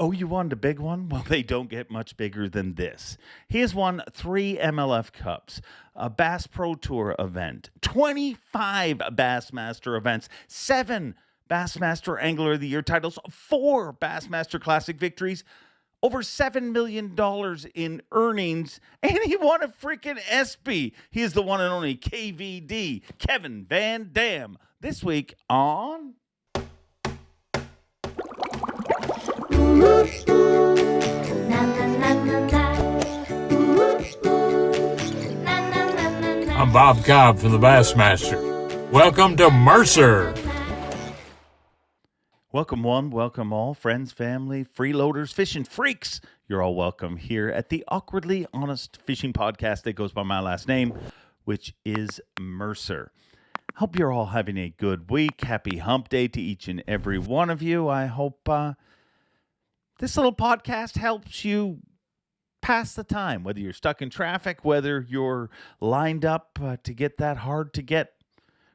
Oh, you wanted a big one? Well, they don't get much bigger than this. He has won three MLF Cups, a Bass Pro Tour event, 25 Bassmaster events, seven Bassmaster Angler of the Year titles, four Bassmaster Classic victories, over $7 million in earnings, and he won a freaking ESPY. He is the one and only KVD, Kevin Van Dam, this week on. I'm Bob Cobb from the Bassmaster. Welcome to Mercer. Welcome, one, welcome all, friends, family, freeloaders, fishing freaks. You're all welcome here at the Awkwardly Honest Fishing Podcast that goes by my last name, which is Mercer. Hope you're all having a good week. Happy hump day to each and every one of you. I hope uh, this little podcast helps you pass the time, whether you're stuck in traffic, whether you're lined up uh, to get that hard to get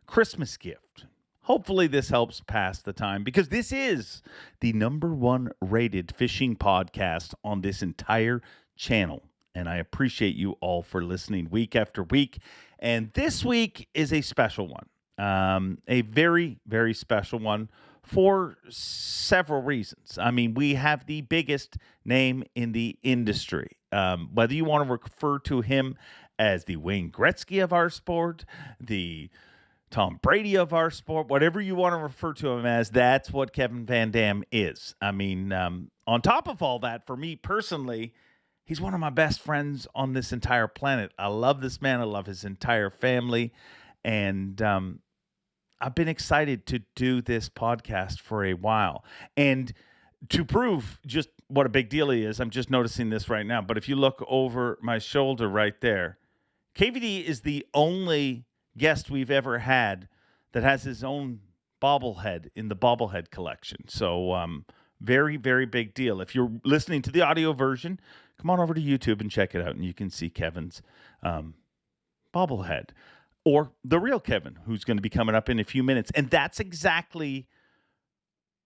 Christmas gift. Hopefully, this helps pass the time because this is the number one rated fishing podcast on this entire channel. And I appreciate you all for listening week after week. And this week is a special one, um, a very, very special one for several reasons. I mean, we have the biggest name in the industry. Um, whether you want to refer to him as the Wayne Gretzky of our sport, the Tom Brady of our sport, whatever you want to refer to him as, that's what Kevin Van Dam is. I mean, um, on top of all that, for me personally, he's one of my best friends on this entire planet. I love this man. I love his entire family. And um, I've been excited to do this podcast for a while. And to prove just what a big deal he is, I'm just noticing this right now. But if you look over my shoulder right there, KVD is the only guest we've ever had that has his own bobblehead in the bobblehead collection. So, um, very, very big deal. If you're listening to the audio version, come on over to YouTube and check it out, and you can see Kevin's um, bobblehead or the real Kevin, who's going to be coming up in a few minutes. And that's exactly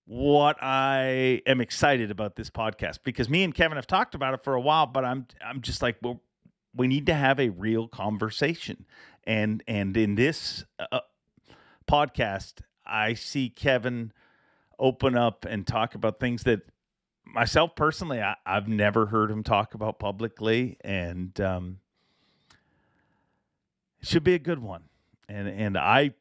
what I am excited about this podcast because me and Kevin have talked about it for a while, but I'm I'm just like, well, we need to have a real conversation, and and in this uh, podcast, I see Kevin open up and talk about things that myself personally I, have never heard him talk about publicly, and um, should be a good one. And and I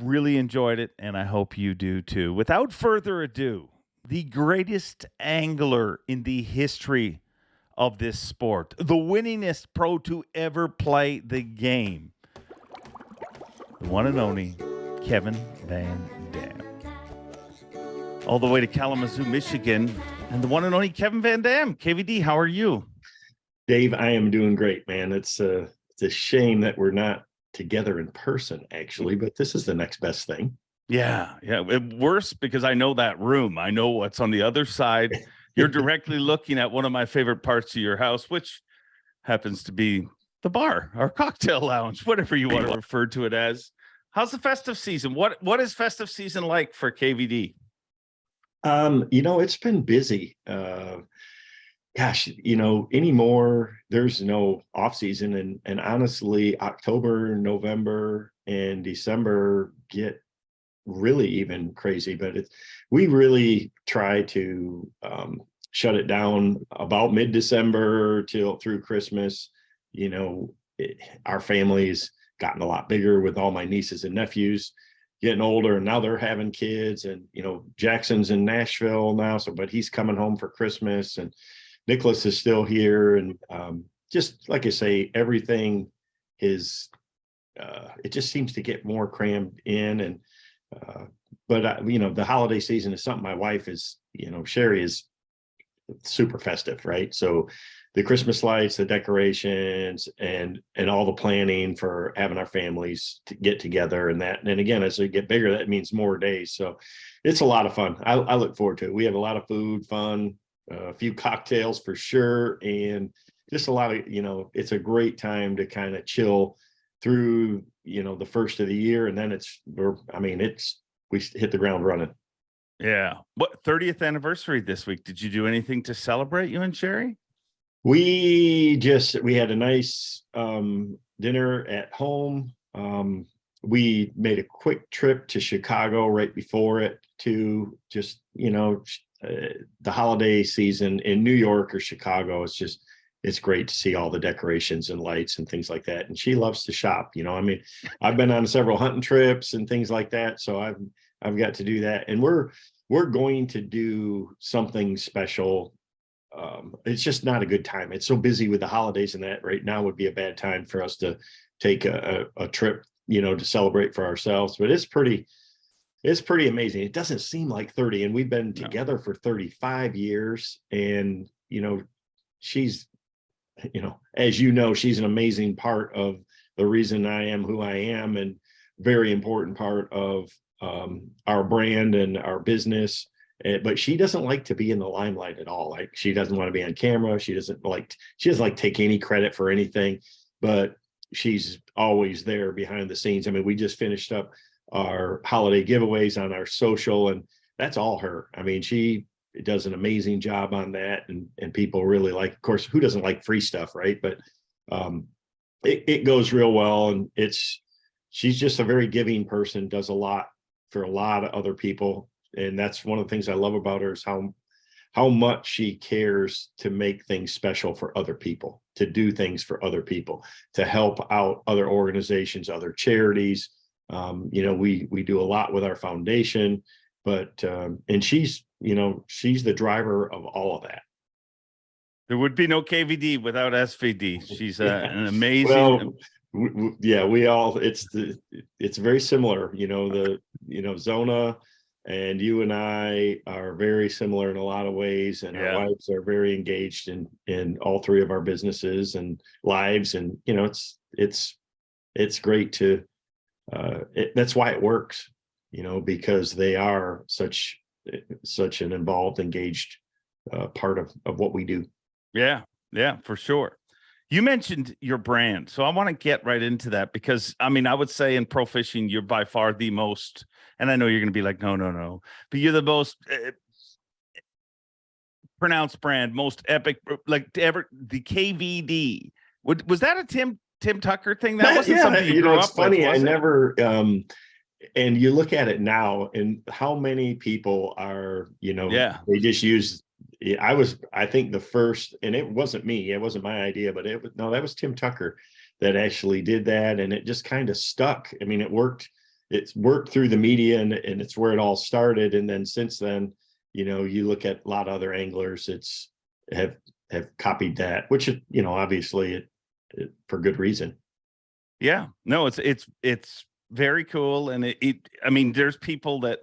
really enjoyed it, and I hope you do too. Without further ado, the greatest angler in the history of this sport, the winningest pro to ever play the game, the one and only Kevin Van Dam. All the way to Kalamazoo, Michigan, and the one and only Kevin Van Dam. KVD, how are you? Dave, I am doing great, man. It's uh, it's a shame that we're not together in person, actually, but this is the next best thing. Yeah, yeah. Worse because I know that room. I know what's on the other side. You're directly looking at one of my favorite parts of your house, which happens to be the bar or cocktail lounge, whatever you want to refer to it as. How's the festive season? What what is festive season like for KVD? Um, you know, it's been busy. Uh, gosh, you know, anymore, there's no off season. And, and honestly, October, November, and December get really even crazy, but it's, we really try to um, shut it down about mid-December till through Christmas. You know, it, our family's gotten a lot bigger with all my nieces and nephews getting older and now they're having kids and you know Jackson's in Nashville now so but he's coming home for Christmas and Nicholas is still here, and um, just like I say, everything is. Uh, it just seems to get more crammed in, and uh, but uh, you know, the holiday season is something my wife is. You know, Sherry is super festive, right? So the Christmas lights, the decorations, and and all the planning for having our families to get together, and that. And again, as we get bigger, that means more days. So it's a lot of fun. I, I look forward to it. We have a lot of food, fun, a few cocktails for sure, and just a lot of, you know, it's a great time to kind of chill through, you know, the first of the year. And then it's, we're, I mean, it's, we hit the ground running. Yeah. What 30th anniversary this week? Did you do anything to celebrate you and Sherry? We just we had a nice um, dinner at home. Um, we made a quick trip to Chicago right before it to just you know uh, the holiday season in New York or Chicago. It's just it's great to see all the decorations and lights and things like that. And she loves to shop. You know, I mean, I've been on several hunting trips and things like that, so I've I've got to do that. And we're we're going to do something special. Um, it's just not a good time. It's so busy with the holidays and that right now would be a bad time for us to take a, a, a trip, you know, to celebrate for ourselves. But it's pretty, it's pretty amazing. It doesn't seem like 30 and we've been No. together for 35 years and, you know, she's, you know, as you know, she's an amazing part of the reason I am who I am and very important part of um, our brand and our business. Eh, but she doesn't like to be in the limelight at all. Like she doesn't want to be on camera. She doesn't like, she doesn't like take any credit for anything, but she's always there behind the scenes. I mean, we just finished up our holiday giveaways on our social and that's all her. I mean, she does an amazing job on that and, and people really like, of course, who doesn't like free stuff, right? But um, it, it goes real well and it's, she's just a very giving person, does a lot for a lot of other people. And that's one of the things I love about her is how, how much she cares to make things special for other people, to do things for other people, to help out other organizations, other charities. Um, you know, we, we do a lot with our foundation, but, um, and she's, you know, she's the driver of all of that. There would be no KVD without SVD. She's uh, Yeah. an amazing. Well, yeah, we all, it's the, it's very similar, you know, the, you know, Zona and you and I are very similar in a lot of ways and Yeah. our wives are very engaged in, in all three of our businesses and lives. And, you know, it's, it's, it's great to, uh, it, that's why it works, you know, because they are such, such an involved, engaged, uh, part of, of what we do. Yeah, yeah, for sure. You mentioned your brand, so I want to get right into that because I mean, I would say in pro fishing, you're by far the most, and I know you're going to be like, no, no, no, but you're the most uh, pronounced brand, most epic, like ever the KVD. Would, was that a Tim Tucker thing? That wasn't something you, you know, it's up with, funny. I never, um, and you look at it now and how many people are, you know, Yeah. they just use, I was, I think the first, and it wasn't me, it wasn't my idea, but it was, no, that was Tim Tucker that actually did that. And it just kind of stuck. I mean, it worked, it's worked through the media and, and it's where it all started. And then since then, you know, you look at a lot of other anglers, it's have, have copied that, which, you know, obviously it for good reason. Yeah, no, it's it's it's very cool, and it, it I mean, there's people that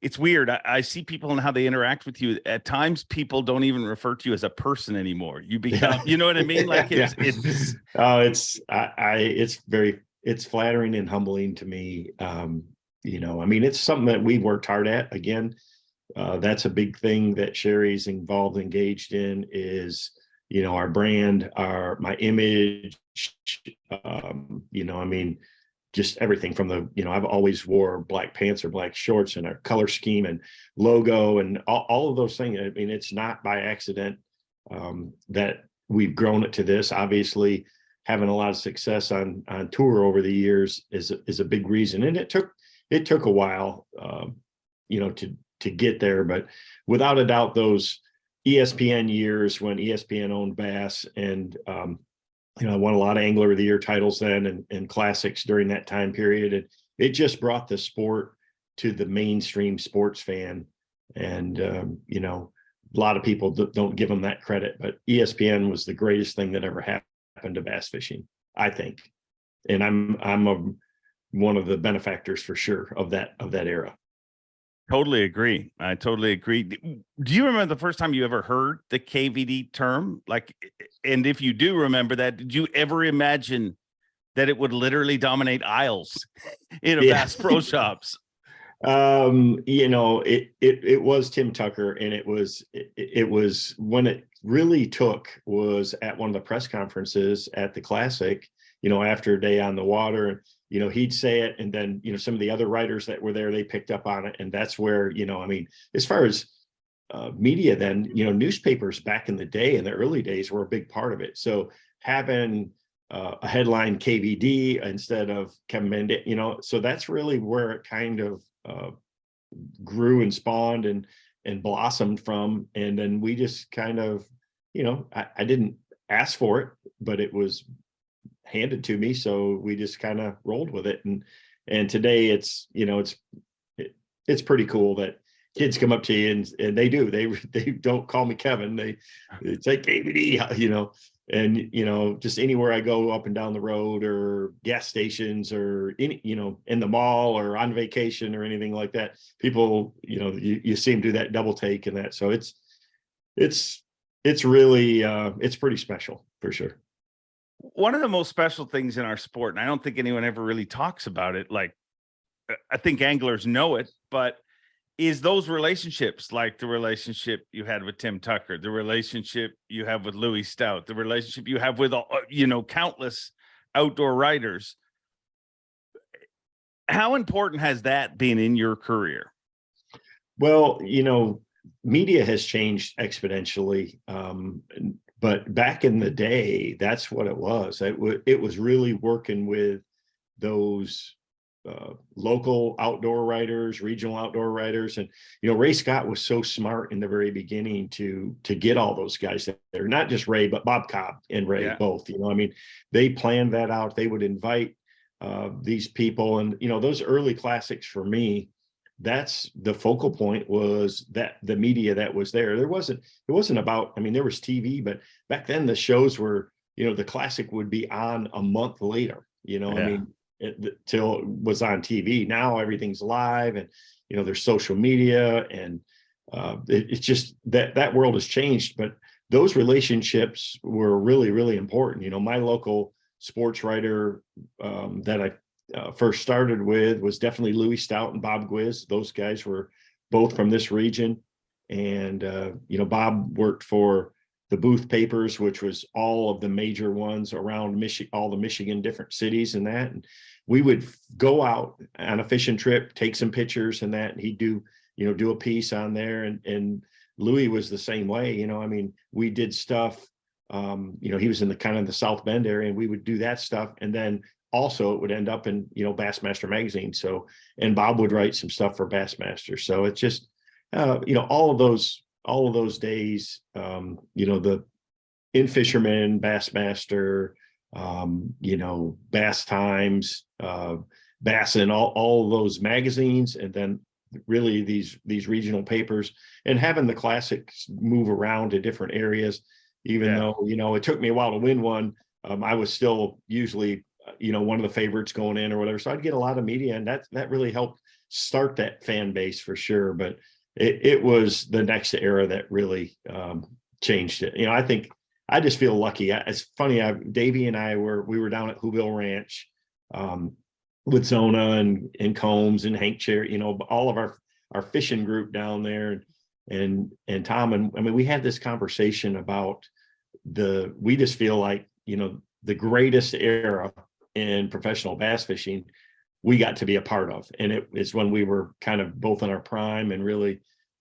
it's weird. I, I see people and how they interact with you. At times, people don't even refer to you as a person anymore. You become, you know what I mean? Like it's yeah. it's Oh, it's I, I it's very it's flattering and humbling to me. Um, you know, I mean, it's something that we've worked hard at. Again, uh, that's a big thing that Sherry's involved, engaged in is, you know, our brand, our my image. Um, you know, I mean, just everything from the, you know, I've always wore black pants or black shorts and our color scheme and logo and all, all of those things. I mean, it's not by accident um, that we've grown it to this. Obviously, having a lot of success on on tour over the years is is a big reason, and it took it took a while, um, you know, to to get there. But without a doubt, those ESPN years when ESPN owned Bass and um, you know, I won a lot of Angler of the Year titles then and, and classics during that time period. And it just brought the sport to the mainstream sports fan. And, um, you know, a lot of people don't give them that credit, but ESPN was the greatest thing that ever happened to bass fishing, I think. And I'm, I'm a, one of the benefactors for sure of that, of that era. Totally agree. I totally agree. Do you remember the first time you ever heard the KVD term? Like, and if you do remember that, did you ever imagine that it would literally dominate aisles in a Yeah. Bass Pro Shops? Um, you know, it it it was Tim Tucker, and it was it, it was when it really took was at one of the press conferences at the Classic, you know, after a day on the water, and you know, he'd say it, and then you know, some of the other writers that were there, they picked up on it, and that's where you know, I mean, as far as uh, media, then you know, newspapers back in the day, in the early days, were a big part of it. So having uh, a headline KVD instead of Kevin Mendes, you know, so that's really where it kind of uh, grew and spawned and and blossomed from. And then we just kind of, you know, I, I didn't ask for it, but it was handed to me. So we just kind of rolled with it. And and today it's, you know, it's it, it's pretty cool that kids come up to you and and they do. They they don't call me Kevin. They they say KVD, you know, and you know just anywhere i go up and down the road or gas stations or any you know in the mall or on vacation or anything like that people you know you, you see them do that double take and that so it's it's it's really uh it's pretty special for sure one of the most special things in our sport and i don't think anyone ever really talks about it like i think anglers know it but is those relationships like the relationship you had with Tim Tucker, the relationship you have with Louis Stout, the relationship you have with, uh, you know, countless outdoor writers. How important has that been in your career? Well, you know, media has changed exponentially. Um, but back in the day, that's what it was. It, it was really working with those uh, local outdoor writers, regional outdoor writers. And, you know, Ray Scott was so smart in the very beginning to, to get all those guys there, not just Ray, but Bob Cobb and Ray yeah. both, you know, I mean, they planned that out. They would invite uh, these people and, you know, those early classics for me, that's the focal point was that the media that was there. There wasn't, it wasn't about, I mean, there was TV, but back then the shows were, you know, the classic would be on a month later, you know, yeah. I mean, it, till it was on TV. Now everything's live and, you know, there's social media and uh, it, it's just that that world has changed, but those relationships were really, really important. You know, my local sports writer um, that I uh, first started with was definitely Louis Stout and Bob Gwizdz. Those guys were both from this region. And, uh, you know, Bob worked for the Booth papers, which was all of the major ones around Michigan, all the Michigan different cities and that. And we would go out on a fishing trip, take some pictures and that, and he'd do, you know, do a piece on there. And, and Louis was the same way, you know, I mean, we did stuff, um, you know, he was in the kind of the South Bend area and we would do that stuff. And then also it would end up in, you know, Bassmaster magazine. So, and Bob would write some stuff for Bassmaster. So it's just, uh, you know, all of those all of those days, um, you know, the in fisherman, Bassmaster, um, you know, Bass Times, uh, Bass and all, all those magazines, and then really these these regional papers and having the classics move around to different areas, even yeah. though, you know, it took me a while to win one. Um, I was still usually, uh, you know, one of the favorites going in or whatever. So I'd get a lot of media and that that really helped start that fan base for sure. But it, it was the next era that really um, changed it. You know, I think I just feel lucky. It's funny. I, Davey and I were we were down at Whoville Ranch um, with Zona and and Combs and Hank Cherry. You know, all of our our fishing group down there, and and Tom and I mean, we had this conversation about the. We just feel like you know the greatest era in professional bass fishing we got to be a part of. And it is when we were kind of both in our prime and really,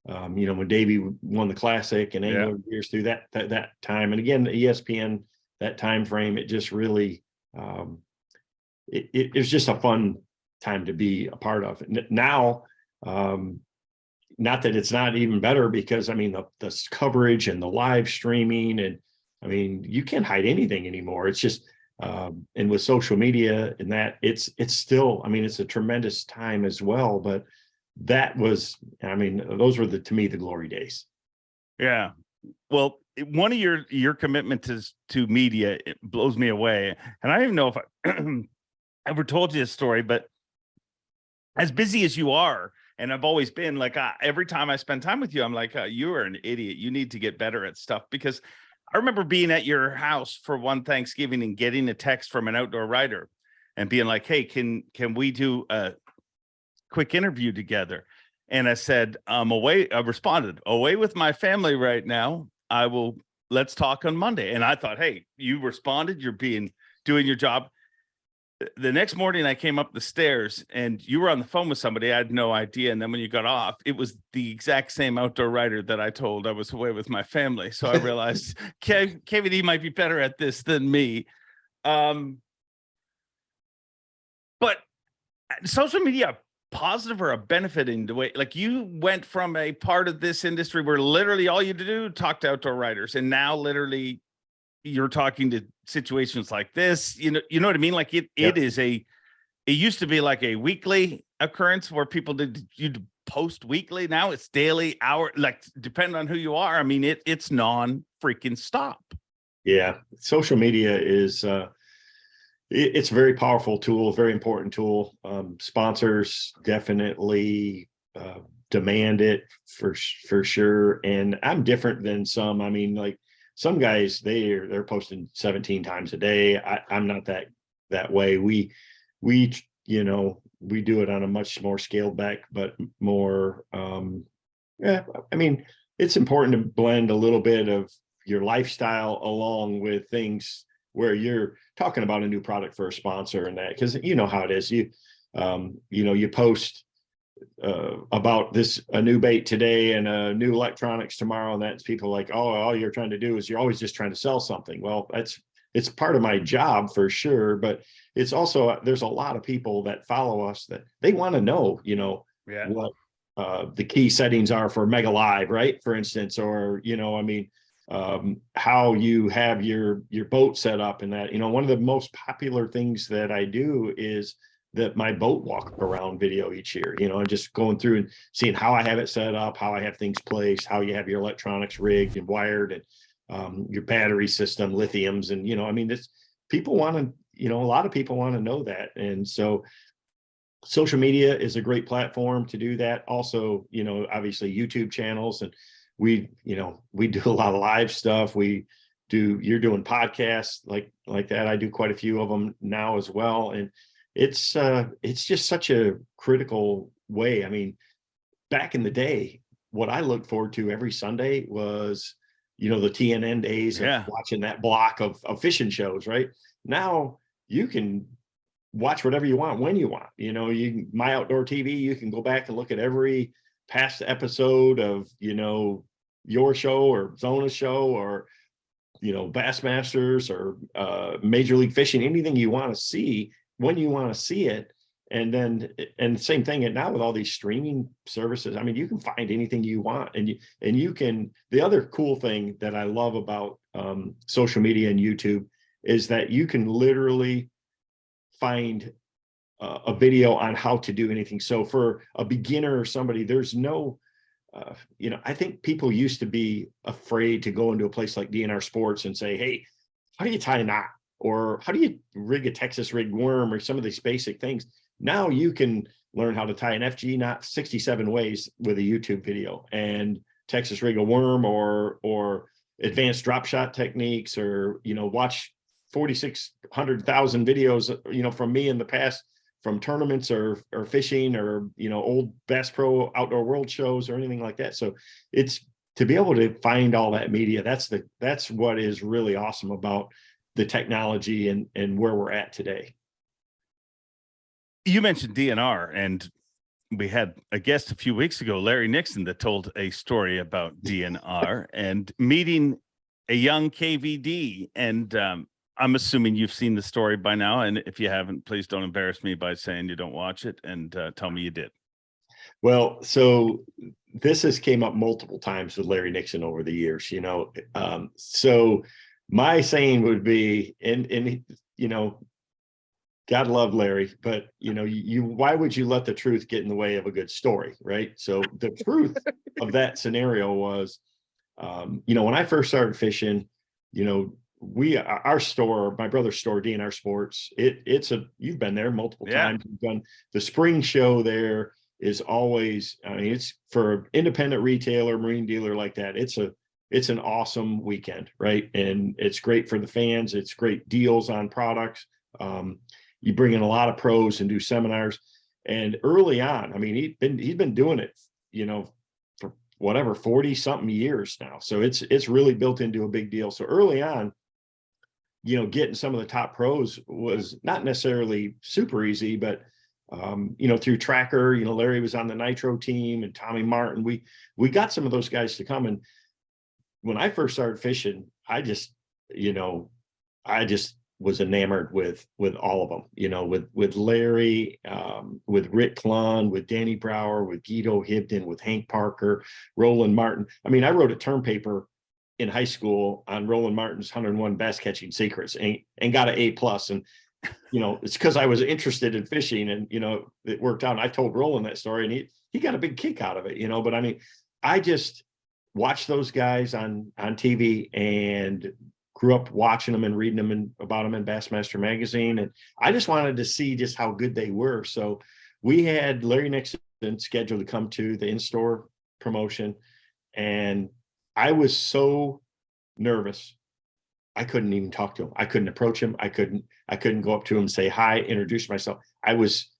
um, you know, when Davey won the classic and angler yeah. years through that, that, that time. And again, ESPN, that time frame, it just really, um, it, it, it was just a fun time to be a part of. Now, um, not that it's not even better because I mean, the, the coverage and the live streaming and I mean, you can't hide anything anymore. It's just, um, and with social media and that it's it's still i mean it's a tremendous time as well but that was i mean those were the to me the glory days yeah well one of your your commitment to to media it blows me away and i don't even know if i ever told you this story but as busy as you are and I've always been like, every time I spend time with you, I'm like, uh, you are an idiot. You need to get better at stuff because I remember being at your house for one Thanksgiving and getting a text from an outdoor writer and being like, hey, can can we do a quick interview together? And I said, I'm away. I responded, away with my family right now. I will, let's talk on Monday. And I thought, hey, you responded, you're being, doing your job. The next morning I came up the stairs and you were on the phone with somebody. I had no idea. And then when you got off, it was the exact same outdoor writer that I told I was away with my family. So I realized K- KVD might be better at this than me. Um, but uh, social media positive or a benefit in the way like you went from a part of this industry where literally all you do talk to outdoor writers and now literally you're talking to situations like this you know you know what i mean like it Yeah. it is a it used to be like a weekly occurrence where people did you post weekly now it's daily hour like depending on who you are i mean it it's non freaking stop Yeah, social media is uh, it- it's a very powerful tool, very important tool. Um, sponsors definitely uh, demand it for for sure. And I'm different than some. I mean, like some guys, they are they're posting 17 times a day. I, I'm not that that way. We we you know we do it on a much more scaled back, but more. Um, yeah, I mean, it's important to blend a little bit of your lifestyle along with things where you're talking about a new product for a sponsor and that because you know how it is you um you know you post uh about this a new bait today and a new electronics tomorrow and that's people like oh all you're trying to do is you're always just trying to sell something well that's it's part of my job for sure but it's also there's a lot of people that follow us that they want to know you know yeah what uh, the key settings are for Mega Live, right? For instance, or you know, I mean, um, how you have your your boat set up and that. You know, one of the most popular things that I do is that my boat walk around video each year. You know, and just going through and seeing how I have it set up, how I have things placed, how you have your electronics rigged and wired, and um, your battery system, lithiums, and you know, I mean, this people want to. You know, a lot of people want to know that, and so social media is a great platform to do that also you know obviously youtube channels and we you know we do a lot of live stuff we do you're doing podcasts like like that i do quite a few of them now as well and it's uh it's just such a critical way i mean back in the day what i looked forward to every sunday was you know the tnn days Yeah. watching that block of, of fishing shows right now you can watch whatever you want when you want. You know, you my outdoor TV, you can go back and look at every past episode of, you know, your show or Zona show or you know, Bassmasters or uh Major League Fishing, anything you want to see when you want to see it. And then and same thing and now with all these streaming services, I mean, you can find anything you want and you and you can the other cool thing that I love about um social media and YouTube is that you can literally find uh, a video on how to do anything. So for a beginner or somebody, there's no, uh, you know, I think people used to be afraid to go into a place like DNR Sports and say, hey, how do you tie a knot? Or how do you rig a Texas rig worm or some of these basic things? Now you can learn how to tie an FG knot 67 ways with a YouTube video and Texas rig a worm or or advanced drop shot techniques or you know watch 4600,000 videos you know from me in the past from tournaments or or fishing or you know old Bass Pro outdoor world shows or anything like that so it's to be able to find all that media that's the that's what is really awesome about the technology and and where we're at today you mentioned DNR, and we had a guest a few weeks ago, Larry Nixon, that told a story about DNR and meeting a young KVD. And um, I'm assuming you've seen the story by now. And if you haven't, please don't embarrass me by saying you don't watch it and uh, tell me you did. Well, so this has came up multiple times with Larry Nixon over the years, you know. Um, so my saying would be, and and you know, God love Larry, but you know, you, why would you let the truth get in the way of a good story, right? So the truth of that scenario was, um, you know, when I first started fishing, you know, we our our store, my brother's store, DNR Sports, it it's a you've been there multiple Yeah. times. You've done the spring show there is always, I mean, it's for an independent retailer, marine dealer like that. It's a it's an awesome weekend, right? And it's great for the fans. It's great deals on products. Um, you bring in a lot of pros and do seminars. And early on, I mean, he'd been he's been doing it, you know, for whatever 40 something years now. So it's it's really built into a big deal. So early on, you know, getting some of the top pros was not necessarily super easy, but um, you know, through Tracker, you know, Larry was on the Nitro team and Tommy Martin. We we got some of those guys to come. And when I first started fishing, I just, you know, I just was enamored with with all of them, you know, with with Larry, um, with Rick Clunn, with Danny Brauer, with Guido Hibdon, with Hank Parker, Roland Martin. I mean, I wrote a term paper in high school on Roland Martin's 101 bass catching secrets and, and got an A plus. And you know, it's because I was interested in fishing and, you know, it worked out. And I told Roland that story and he, he got a big kick out of it, you know, but I mean, I just watched those guys on, on TV and grew up watching them and reading them and about them in Bassmaster magazine. And I just wanted to see just how good they were. So we had Larry Nixon scheduled to come to the in-store promotion. And I was so nervous I couldn't even talk to him. I couldn't approach him. I couldn't, I couldn't go up to him and say hi, introduce myself. I was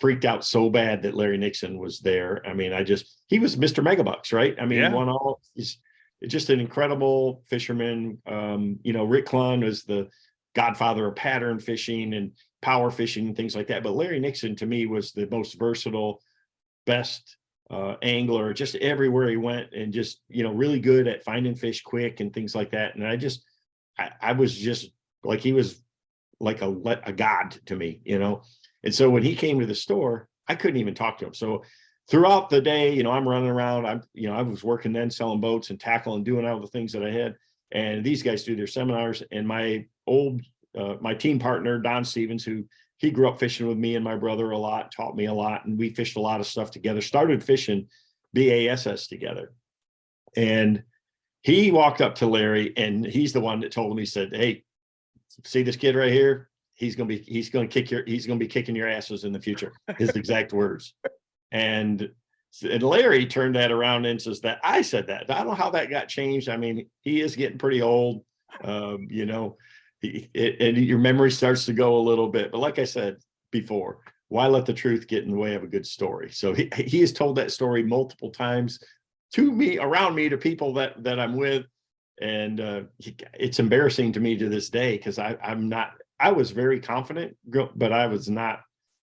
freaked out so bad that Larry Nixon was there. I mean, I just, he was Mr. Megabucks, right? I mean, Yeah. won all, he's just an incredible fisherman. Um, you know, Rick Clunn was the godfather of pattern fishing and power fishing and things like that. But Larry Nixon to me was the most versatile, best uh, angler, just everywhere he went and just, you know, really good at finding fish quick and things like that. And I just, I, I was just like, he was like a, a god to me, you know? And so when he came to the store, I couldn't even talk to him. So throughout the day, you know, I'm running around, I'm, you know, I was working then selling boats and tackle and doing all the things that I had. And these guys do their seminars and my old, uh, my team partner, Don Stevens, who he grew up fishing with me and my brother a lot, taught me a lot, and we fished a lot of stuff together, started fishing BASS together. And he walked up to Larry and he's the one that told him, he said, Hey, see this kid right here? He's gonna be, he's gonna kick your, he's gonna be kicking your asses in the future. His exact words. And and Larry turned that around and says that I said that. I don't know how that got changed. I mean, he is getting pretty old. Um, you know, it, and your memory starts to go a little bit. But like I said before, why let the truth get in the way of a good story? So he, he has told that story multiple times to me, around me, to people that that I'm with. And uh, it's embarrassing to me to this day because I I'm not. I was very confident, but I was not.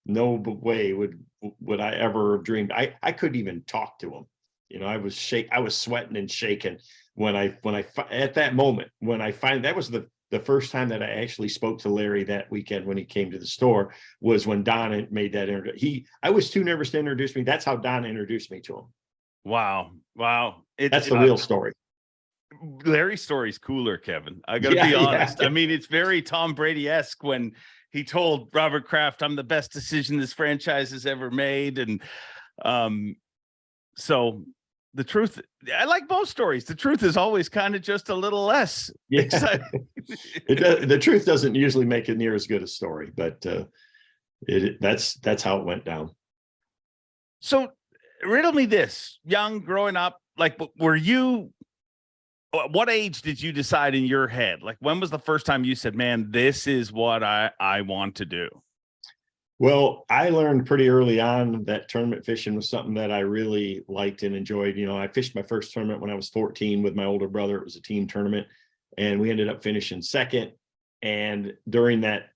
No way would would I ever have dreamed. I I couldn't even talk to him. You know, I was shake. I was sweating and shaking when I when I at that moment when I find that was the the first time that I actually spoke to Larry that weekend when he came to the store was when Don made that inter he I was too nervous to introduce me. That's how Don introduced me to him. Wow. Wow. It, That's the uh, real story. Larry's story's cooler, Kevin. I gotta Yeah, be yeah. honest. I mean, it's very Tom Brady-esque when he told Robert Kraft, I'm the best decision this franchise has ever made. And um, so the truth, I like both stories. The truth is always kind of just a little less Yeah. exciting. it does, the truth doesn't usually make it near as good a story, but uh it that's that's how it went down. So riddle me this, young growing up, like were you what age did you decide in your head? Like when was the first time you said, man, this is what I, I want to do? Well, I learned pretty early on that tournament fishing was something that I really liked and enjoyed. You know, I fished my first tournament when I was 14 with my older brother. It was a team tournament and we ended up finishing second. And during that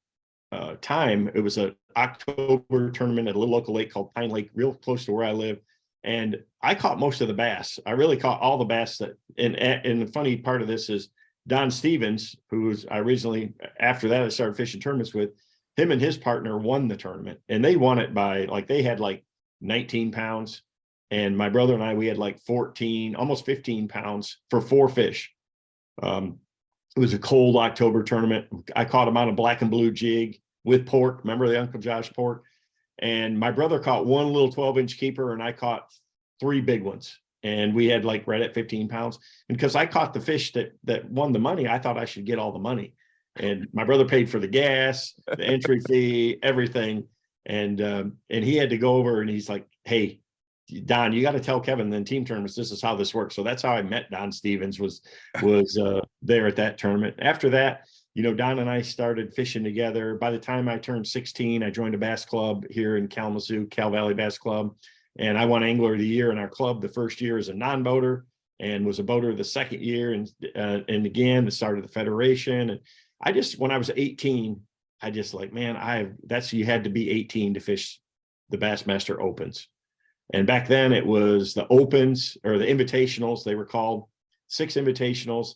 uh, time, it was a October tournament at a little local lake called Pine Lake, real close to where I live. And I caught most of the bass. I really caught all the bass that, and, and the funny part of this is Don Stevens, who was I originally, after that, I started fishing tournaments with, him and his partner won the tournament and they won it by like they had like 19 pounds and my brother and I we had like 14 almost 15 pounds for four fish. Um it was a cold October tournament. I caught him on a black and blue jig with pork. Remember the Uncle Josh pork and my brother caught one little 12 inch keeper and I caught three big ones and we had like right at 15 pounds and because I caught the fish that that won the money I thought I should get all the money and my brother paid for the gas, the entry fee, everything. And um, and he had to go over and he's like, hey, Don, you got to tell Kevin then team tournaments, this is how this works. So that's how I met Don Stevens was was uh, there at that tournament. After that, you know, Don and I started fishing together. By the time I turned 16, I joined a bass club here in Kalamazoo, Cal Valley Bass Club. And I won Angler of the Year in our club the first year as a non-boater and was a boater the second year and uh, and again the start of the federation and I just when I was 18, I just like, man, I that's you had to be 18 to fish the Bassmaster Opens. And back then it was the opens or the invitationals, they were called six invitationals.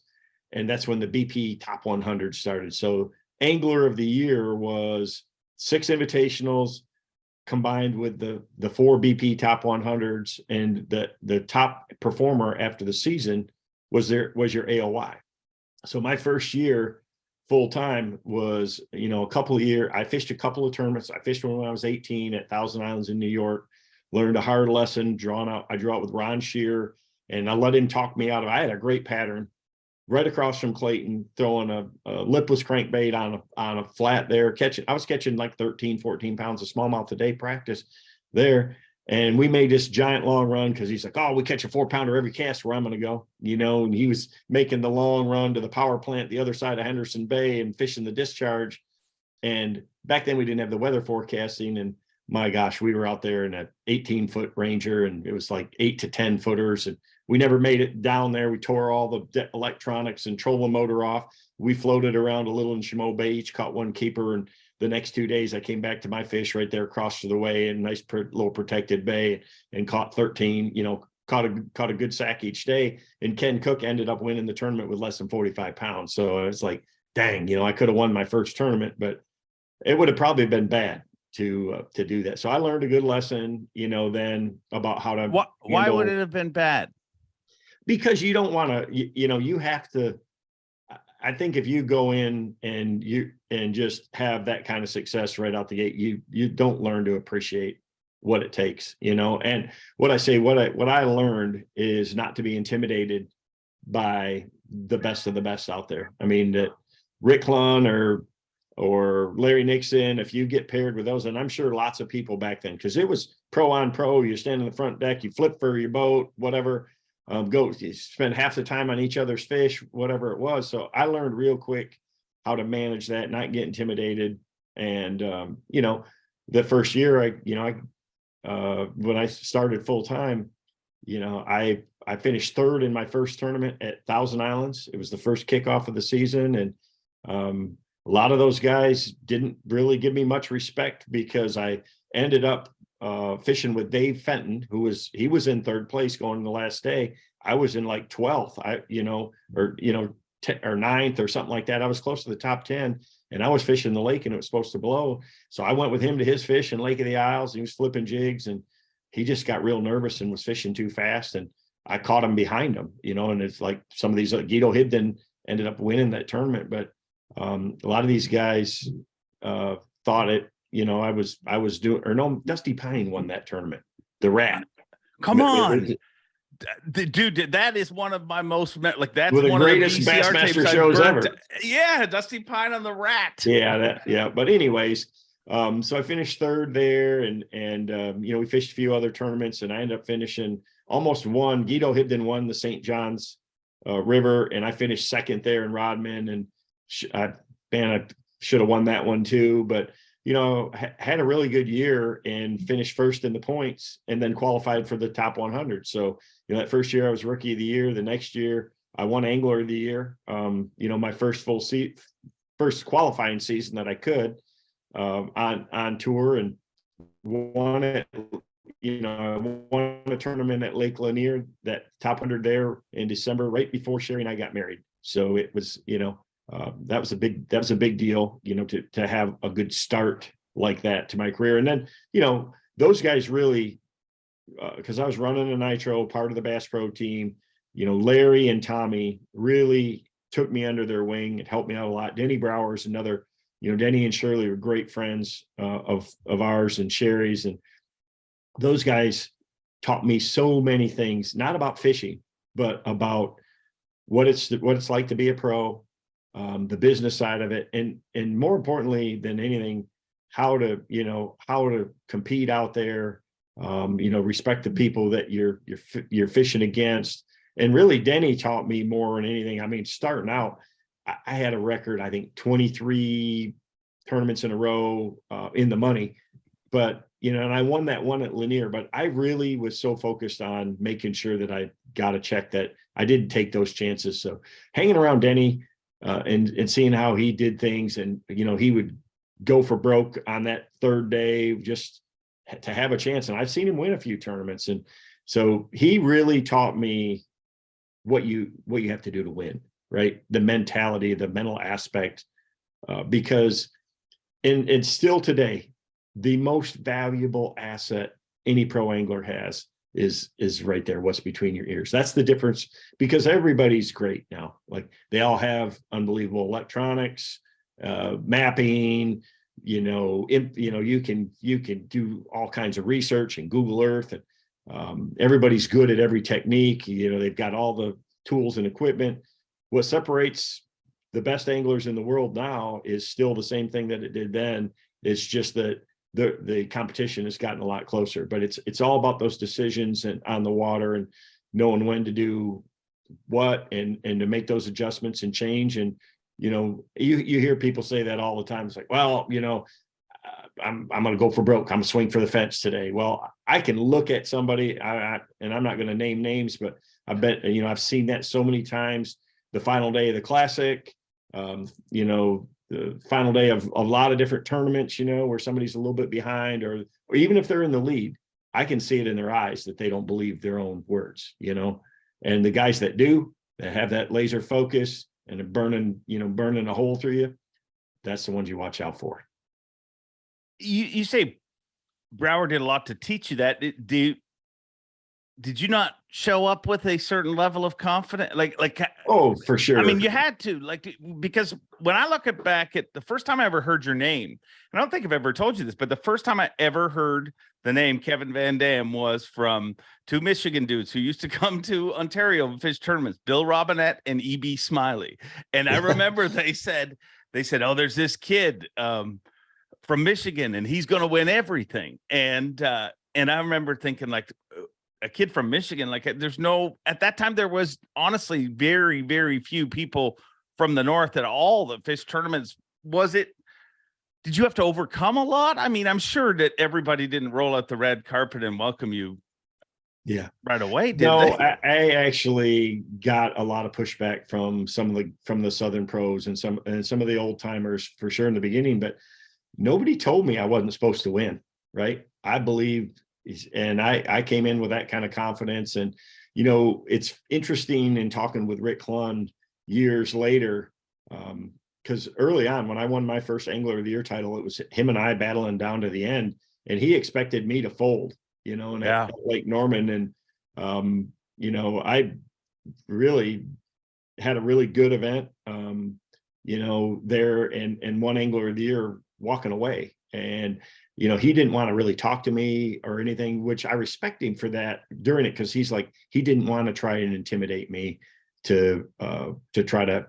And that's when the BP top 100 started. So angler of the year was six invitationals combined with the the four BP top 100s and the the top performer after the season was there was your AOY. So my first year full time was you know a couple of year I fished a couple of tournaments. I fished one when I was 18 at Thousand Islands in New York learned a hard lesson, drawn out. I drew out with Ron Shear and I let him talk me out of I had a great pattern right across from Clayton, throwing a, a, lipless crankbait on a, on a flat there, catching, I was catching like 13, 14 pounds of smallmouth a day practice there. And we made this giant long run because he's like, oh, we catch a four pounder every cast where I'm going to go, you know, and he was making the long run to the power plant, the other side of Henderson Bay and fishing the discharge. And back then we didn't have the weather forecasting and my gosh, we were out there in a 18 foot Ranger and it was like eight to 10 footers. And we never made it down there. We tore all the electronics and trolling motor off. We floated around a little in Chaumont Bay, each caught one keeper. And the next two days I came back to my fish right there across the way in a nice little protected bay and caught 13, you know, caught a caught a good sack each day. And Ken Cook ended up winning the tournament with less than 45 pounds. So it's like, dang, you know, I could have won my first tournament, but it would have probably been bad to uh, to do that. So I learned a good lesson, you know, then about how to. Why, why would it have been bad? Because you don't want to, you, you know, you have to. I think if you go in and you and just have that kind of success right out the gate, you you don't learn to appreciate what it takes, you know. And what I say, what I what I learned is not to be intimidated by the best of the best out there. I mean that Rick Clunn or or Larry Nixon, if you get paired with those, and I'm sure lots of people back then, because it was pro on pro, you stand in the front deck, you flip for your boat, whatever, um, go spend half the time on each other's fish, whatever it was. So I learned real quick how to manage that, not get intimidated. And, um, you know, the first year I, you know, I, uh, when I started full time, you know, I, I finished third in my first tournament at Thousand Islands. It was the first kickoff of the season. And, um, a lot of those guys didn't really give me much respect because I ended up uh, fishing with Dave Fenton, who was he was in third place going the last day. I was in like 12th, I you know, or you know, or ninth or something like that. I was close to the top 10 and I was fishing the lake and it was supposed to blow. So I went with him to his fish in Lake of the Isles. He was flipping jigs and he just got real nervous and was fishing too fast. And I caught him behind him, you know, and it's like some of these uh, Guido Hibdon ended up winning that tournament, but um, a lot of these guys uh, thought it, you know, I was, I was doing, or no, Dusty Pine won that tournament, the rat. Come on. Dude, that is one of my most like that's one the greatest of the Bassmaster shows ever. Yeah, Dusty Pine on the rat. Yeah, that yeah. But anyways, um, so I finished third there, and and um, you know we fished a few other tournaments, and I ended up finishing almost one. Guido Hibdon won the St. John's uh, River, and I finished second there in Rodman, and I, man, I should have won that one too, but you know, ha- had a really good year and finished first in the points and then qualified for the top 100. So, you know, that first year I was rookie of the year. The next year I won angler of the year. Um, you know, my first full seat, first qualifying season that I could um, on, on tour and won it. You know, won a tournament at Lake Lanier, that top 100 there in December, right before Sherry and I got married. So it was, you know, uh, that was a big that was a big deal, you know, to to have a good start like that to my career. And then, you know, those guys really, because uh, I was running a nitro, part of the Bass Pro team. You know, Larry and Tommy really took me under their wing and helped me out a lot. Denny Brauer's another, you know, Denny and Shirley were great friends uh, of of ours and Sherry's, and those guys taught me so many things, not about fishing, but about what it's what it's like to be a pro, um, the business side of it, and and more importantly than anything, how to you know how to compete out there, um, you know, respect the people that you're you're you're fishing against, and really Denny taught me more than anything. I mean, starting out, I, I had a record, I think 23 tournaments in a row uh, in the money, but you know, and I won that one at Lanier, but I really was so focused on making sure that I got a check that I didn't take those chances. So hanging around Denny, uh, and and seeing how he did things, and you know he would go for broke on that third day just to have a chance. And I've seen him win a few tournaments, and so he really taught me what you what you have to do to win, right? The mentality, the mental aspect, uh, because and and still today, the most valuable asset any pro angler has is is right there what's between your ears. That's the difference because everybody's great now. Like they all have unbelievable electronics uh mapping you know you know you can you can do all kinds of research and google earth and um, everybody's good at every technique. You know they've got all the tools and equipment. What separates the best anglers in the world now is still the same thing that it did then. It's just that the the competition has gotten a lot closer but it's it's all about those decisions and on the water and knowing when to do what and and to make those adjustments and change and you know you you hear people say that all the time it's like well you know I'm I'm going to go for broke. I'm swing for the fence today. Well, I can look at somebody, I, I, and I'm not going to name names, but I bet you know I've seen that so many times. The final day of the classic, um, you know, the final day of, a lot of different tournaments, you know, where somebody's a little bit behind or, or even if they're in the lead, I can see it in their eyes that they don't believe their own words, you know, and the guys that do, that have that laser focus and burning, you know, burning a hole through you, that's the ones you watch out for. You, you say Brauer did a lot to teach you that. Do, did you not show up with a certain level of confidence like like oh for sure i mean you had to like because when i look at back at the first time i ever heard your name and i don't think i've ever told you this but the first time i ever heard the name kevin van dam was from two michigan dudes who used to come to ontario and fish tournaments bill robinette and eb smiley. And i remember they said they said oh there's this kid um, from michigan and he's going to win everything. And uh and i remember thinking like a kid from Michigan. Like eh, there's no at that time there was honestly very very few people from the north at all the fish tournaments. Was it? Did you have to overcome a lot? I mean, I'm sure that everybody didn't roll out the red carpet and welcome you. Yeah, right away. no, I, I, actually got a lot of pushback from some of the from the Southern pros and some and some of the old timers for sure in the beginning, but nobody told me I wasn't supposed to win. Right? I believed and I, I came in with that kind of confidence. And, you know, it's interesting in talking with Rick Clunn years later, because um, early on when I won my first Angler of the Year title, it was him and I battling down to the end, and he expected me to fold, you know, and yeah. Lake Norman. And, um, you know, I really had a really good event, um, you know, there and, and one Angler of the Year walking away. And, you know, he didn't want to really talk to me or anything, which I respect him for that during it because he's like he didn't want to try and intimidate me to uh to try to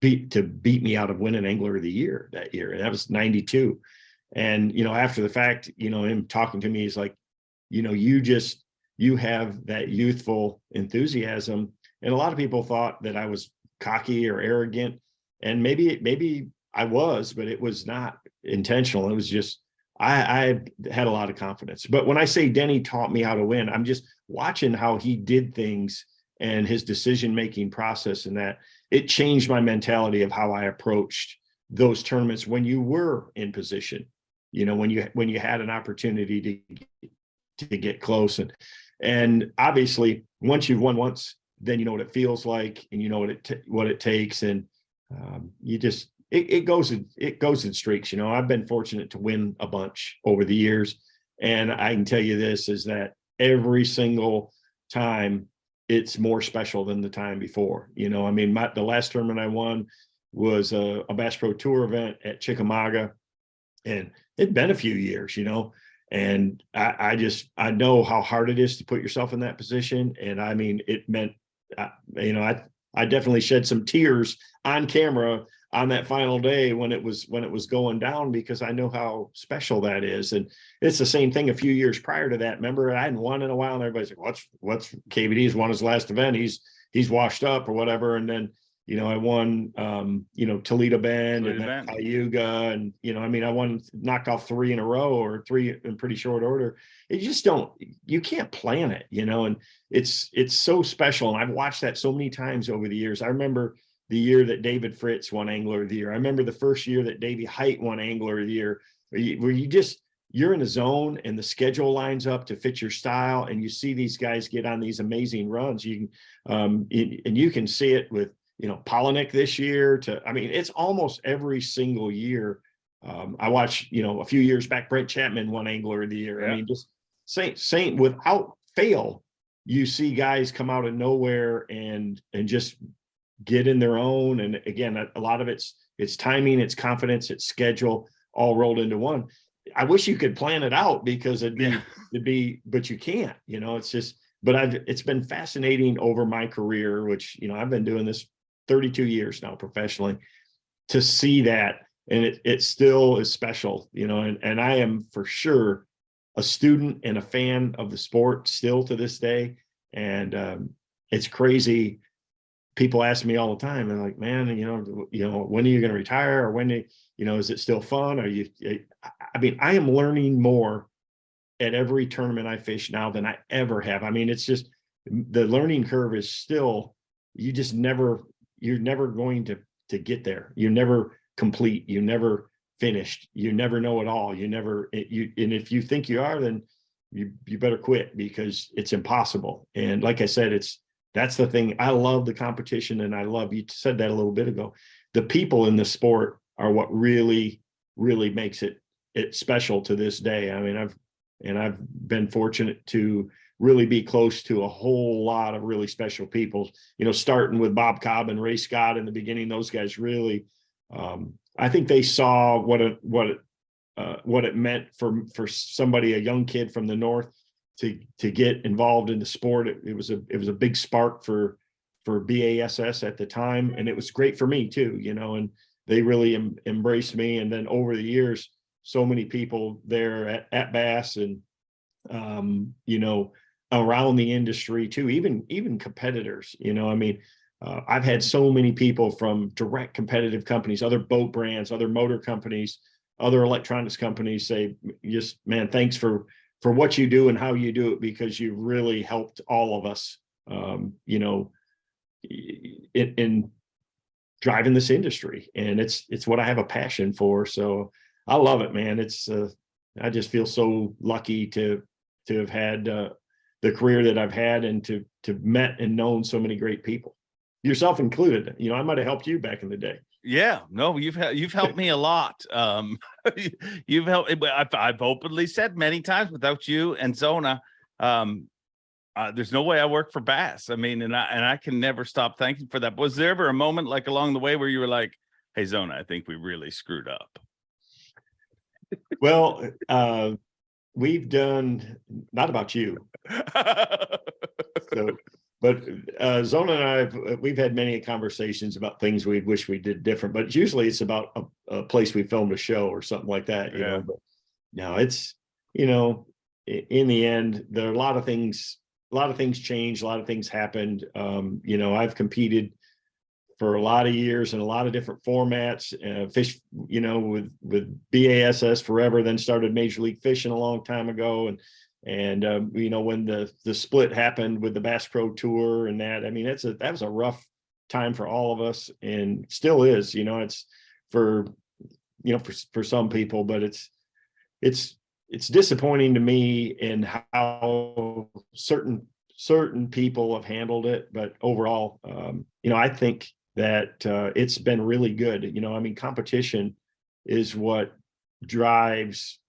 beat to beat me out of winning angler of the year that year. And that was 92. And you know, after the fact, you know, him talking to me, he's like, you know, you just you have that youthful enthusiasm. And a lot of people thought that I was cocky or arrogant. And maybe maybe I was, but it was not intentional. It was just I, I had a lot of confidence. But when I say Denny taught me how to win, I'm just watching how he did things and his decision making process and that it changed my mentality of how I approached those tournaments when you were in position you know when you when you had an opportunity to to get close and and obviously once you've won once then you know what it feels like and you know what it what it takes and um, you just it, it goes in it goes in streaks. You know, I've been fortunate to win a bunch over the years, and I can tell you this is that every single time it's more special than the time before. You know, I mean, my, the last tournament I won was a, a Bass Pro Tour event at Chickamauga, and it'd been a few years. You know, and I, I, just I know how hard it is to put yourself in that position, and I mean, it meant, uh, you know, I I definitely shed some tears on camera on that final day when it was when it was going down because I know how special that is. And it's the same thing a few years prior to that. Remember, I hadn't won in a while, and everybody's like, "What's what's KVD's won his last event? He's he's washed up or whatever." And then you know, I won um, you know, Toledo Bend Toledo and then Cayuga, and you know, I mean, I won knocked off three in a row or three in pretty short order. You just don't you can't plan it, you know, and it's it's so special. And I've watched that so many times over the years. I remember the year that David Fritts won Angler of the Year. I remember the first year that Davey Hite won Angler of the Year, where you, where you just you're in a zone and the schedule lines up to fit your style, and you see these guys get on these amazing runs. You can um, and you can see it with you know Palaniuk this year. To I mean, it's almost every single year. Um, I watched you know a few years back, Brent Chapman won Angler of the Year. Yeah. I mean, just Saint Saint without fail, you see guys come out of nowhere and and just get in their own. And again, a, a lot of it's it's timing, it's confidence, it's schedule, all rolled into one. I wish you could plan it out because it'd be Yeah. it'd be, but you can't. You know, it's just. But I've it's been fascinating over my career, which you know I've been doing this 32 years now professionally, to see that, and it it still is special. You know, and and I am for sure a student and a fan of the sport still to this day. And um, it's crazy. People ask me all the time, and like, man, you know, you know, when are you going to retire, or when, you know, is it still fun? Are you? Eh, I- I mean, I am learning more at every tournament I fish now than I ever have. I mean, it's just the learning curve is still. You just never, you're never going to to get there. You're never complete. You never finished. You never know it all. You never it, you and if you think you are, then you you better quit because it's impossible. And like I said, it's that's the thing. I love the competition and I love you said that a little bit ago. The people in the sport are what really, really makes it it special to this day. I mean, I've and I've been fortunate to really be close to a whole lot of really special people, you know, starting with Bob Cobb and Ray Scott in the beginning, those guys really um, I think they saw what it what it uh, what it meant for for somebody, a young kid from the north, to to get involved in the sport. It, it was a it was a big spark for for BASS at the time, and it was great for me too. You know, and they really em, embraced me. And then over the years, so many people there at, at Bass and um, you know around the industry too, even even competitors. You know, I mean, uh, I've had so many people from direct competitive companies, other boat brands, other motor companies, other electronics companies say, just man, thanks for for what you do and how you do it because you really helped all of us. Um, you know, in, in driving this industry, and it's it's what I have a passion for. So I love it, man. It's uh, I just feel so lucky to to have had uh, the career that I've had and to to met and known so many great people yourself included. You know, I might have helped you back in the day. Yeah, no, you've you've helped me a lot. Um, you've helped. I've, I've openly said many times without you and Zona, um, uh, there's no way I work for Bass. I mean, and I and I can never stop thanking for that. Was there ever a moment like along the way where you were like, "Hey, Zona, I think we really screwed up"? Well, uh, we've done not about you, so but uh, Zona and I, have, we've had many conversations about things we wish we did different, but usually it's about a, a place we filmed a show or something like that, you Yeah. know, but no, it's, you know, in the end, there are a lot of things, a lot of things changed, a lot of things happened. Um, you know, I've competed for a lot of years in a lot of different formats, uh, fish, you know, with, with BASS forever, then started Major League Fishing a long time ago. And and um, you know, when the the split happened with the Bass Pro Tour and that, I mean, it's a that was a rough time for all of us, and still is. You know, it's for you know for for some people, but it's it's it's disappointing to me in how certain certain people have handled it. But overall, um, you know, I think that uh, it's been really good. You know, I mean, competition is what drives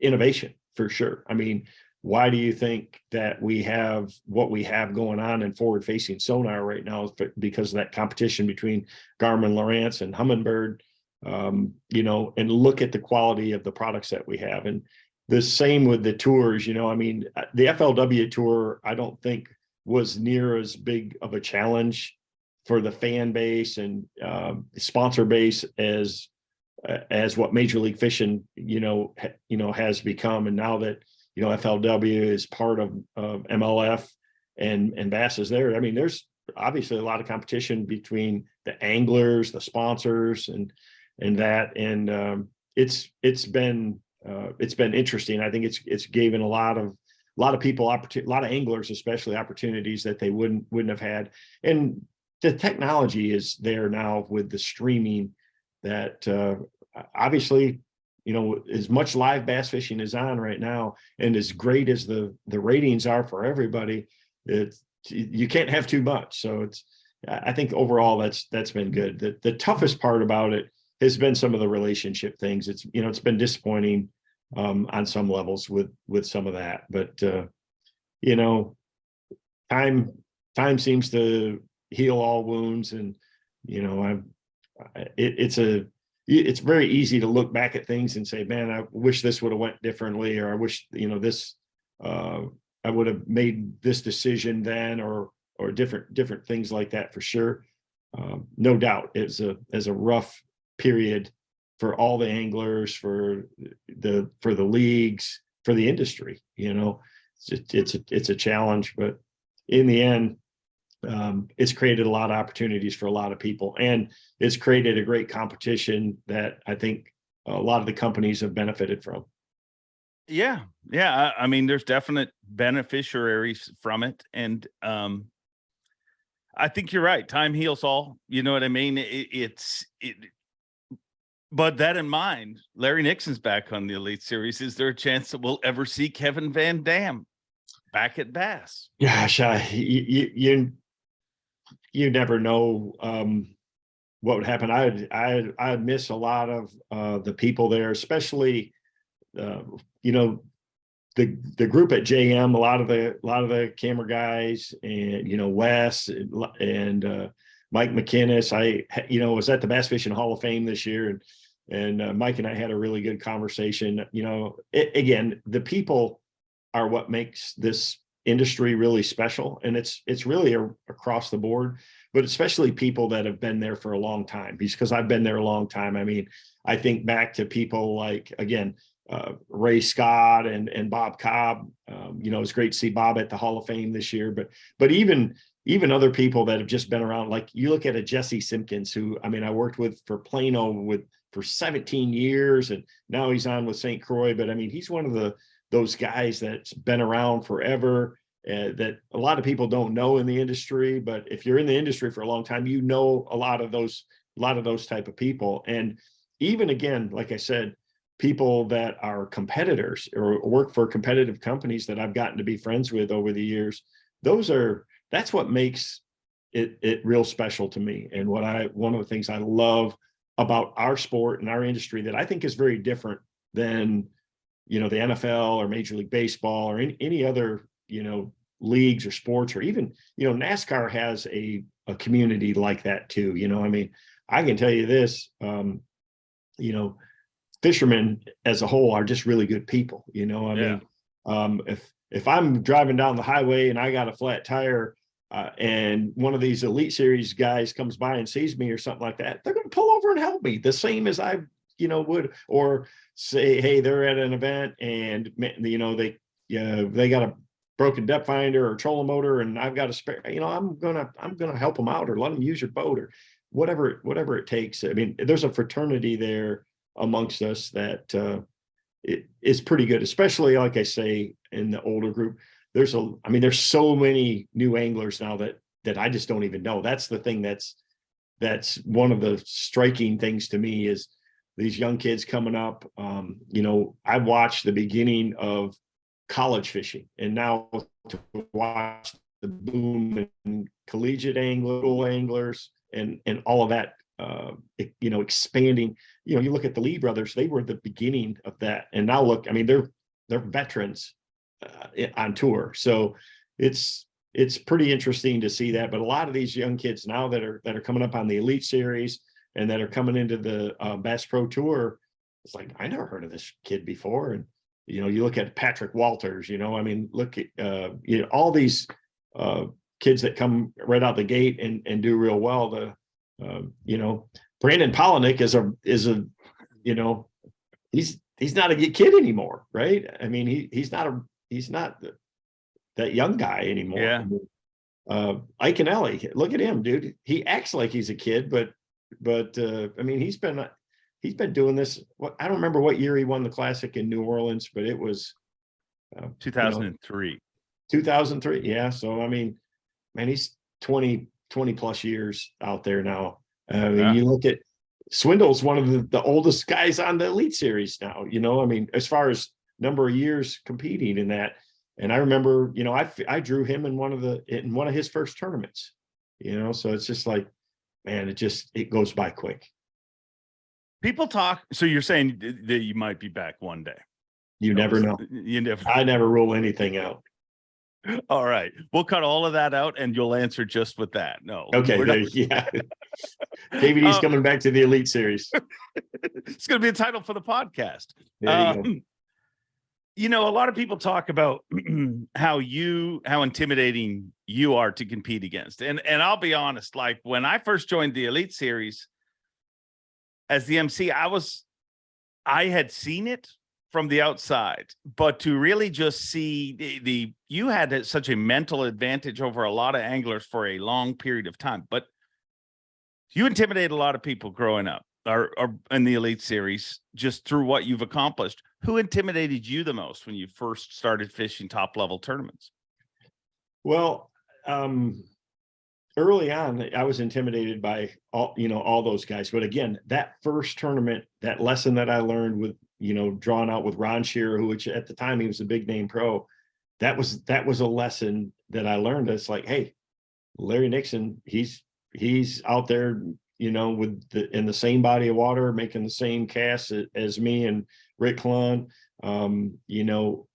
innovation for sure. I mean, why do you think that we have what we have going on in forward facing sonar right now? Because of that competition between Garmin, Lowrance and Humminbird, um, you know, and look at the quality of the products that we have. And the same with the tours, you know, I mean, uh, the FLW tour, I don't think was near as big of a challenge for the fan base and um, sponsor base as uh, as what Major League Fishing, you know, you know, has become. And now that you know FLW is part of, MLF and and Bass is there. I mean, there's obviously a lot of competition between the anglers, the sponsors, and and that. And um, it's it's been uh, it's been interesting. I think it's it's given a lot of a lot of people opportunity, a lot of anglers especially opportunities that they wouldn't wouldn't have had. And the technology is there now with the streaming that uh, obviously, you know, as much live bass fishing is on right now, and as great as the the ratings are for everybody, it's you can't have too much. So it's I think overall that's that's been good. The the toughest part about it has been some of the relationship things. It's you know it's been disappointing um, on some levels with with some of that, but uh, you know, time time seems to heal all wounds, and you know I'm it, it's a it's very easy to look back at things and say, man, I wish this would have went differently, or I wish you know this uh, I would have made this decision then, or or different different things like that for sure. Um, no doubt, it's a as a rough period for all the anglers, for the for the leagues, for the industry. You know, it's just, it's a, it's a challenge, but in the end, um, it's created a lot of opportunities for a lot of people, and it's created a great competition that I think a lot of the companies have benefited from. Yeah, yeah. I, I mean, there's definite beneficiaries from it, and um, I think you're right. Time heals all. You know what I mean? It, it's it. But that in mind, Larry Nixon's back on the Elite Series. Is there a chance that we'll ever see Kevin Van Dam back at Bass? Gosh, I, you, you, you never know um, what would happen. I, I, I miss a lot of uh, the people there, especially, uh, you know, the the group at JM. A lot of the a lot of the camera guys, and you know, Wes and, uh, Mike McInnes. I, you know, was at the Bass Fishing Hall of Fame this year, and and uh, Mike and I had a really good conversation. You know, it, again, the people are what makes this industry really special and it's it's really a, across the board but especially people that have been there for a long time because i've been there a long time. I mean i think back to people like again uh, ray scott and and bob cobb. Um, you know it's great to see bob at the hall of fame this year but but even even other people that have just been around like you look at a jesse simpkins who i mean i worked with for plano with for 17 years and now he's on with st croix but i mean he's one of the those guys that's been around forever uh, that a lot of people don't know in the industry but if you're in the industry for a long time you know a lot of those a lot of those type of people. And even again like i said people that are competitors or work for competitive companies that i've gotten to be friends with over the years those are that's what makes it it real special to me. And what i one of the things i love about our sport and our industry that i think is very different than you know the NFL or Major League Baseball or any, any other you know leagues or sports or even you know NASCAR has a a community like that too. You know, I mean, I can tell you this, um, you know, fishermen as a whole are just really good people. You know, I Yeah. mean, um, if if I'm driving down the highway and I got a flat tire. Uh, and one of these elite series guys comes by and sees me or something like that, they're going to pull over and help me the same as I, you know, would, or say, hey, they're at an event and you know they yeah they got a broken depth finder or trolling motor and I've got a spare. You know, I'm gonna I'm gonna help them out or let them use your boat or whatever whatever it takes. I mean, there's a fraternity there amongst us that uh, it is pretty good, especially like I say in the older group. There's a I mean, there's so many new anglers now that that I just don't even know. That's the thing that's that's one of the striking things to me is these young kids coming up. Um, you know, I watched the beginning of college fishing and now to watch the boom in collegiate angler, anglers and, and all of that, uh, you know, expanding, you know, you look at the Lee brothers, they were the beginning of that. And now look, I mean, they're, they're veterans uh, on tour. So it's, it's pretty interesting to see that. But a lot of these young kids now that are, that are coming up on the elite series, and that are coming into the uh, Bass Pro Tour. It's like I never heard of this kid before, and you know, you look at Patrick Walters. You know, I mean, look at uh, you know all these uh, kids that come right out the gate and and do real well. The uh, you know, Brandon Palaniuk is a is a you know, he's he's not a kid anymore, right? I mean, he he's not a he's not the, that young guy anymore. Yeah. Uh, Iaconelli, look at him, dude. He acts like he's a kid, but but uh, I mean, he's been he's been doing this. I don't remember what year he won the classic in New Orleans, but it was uh, you know, 2003. 2003. Yeah, so I mean, man, he's 20 20 plus years out there now. I mean, Yeah. you look at Swindle's one of the, the oldest guys on the Elite Series now, you know, I mean, as far as number of years competing in that. And I remember, you know, I, I drew him in one of the, in one of his first tournaments, you know, so it's just like, man, it just, it goes by quick. People talk. So you're saying that you might be back one day. You never know. You never. I never rule anything out. All right. We'll cut all of that out and you'll answer just with that. No. Okay, there, not- yeah. KVD's Uh, coming back to the Elite Series. it's going to be a title for the podcast. There you go. Um, you know, a lot of people talk about how you how intimidating you are to compete against. And and I'll be honest, like when I first joined the Elite Series as the MC, I was I had seen it from the outside, but to really just see the, the you had such a mental advantage over a lot of anglers for a long period of time, but you intimidate a lot of people growing up or, in the elite series just through what you've accomplished who intimidated you the most when you first started fishing top level tournaments Well, um, early on, I was intimidated by all, you know, all those guys. But again, that first tournament, that lesson that I learned with, you know, drawn out with Ron Shearer, who which at the time he was a big name pro, that was that was a lesson that I learned. It's like, hey, Larry Nixon, he's he's out there, you know, with the in the same body of water, making the same casts as me and Rick Clunn, um, you know,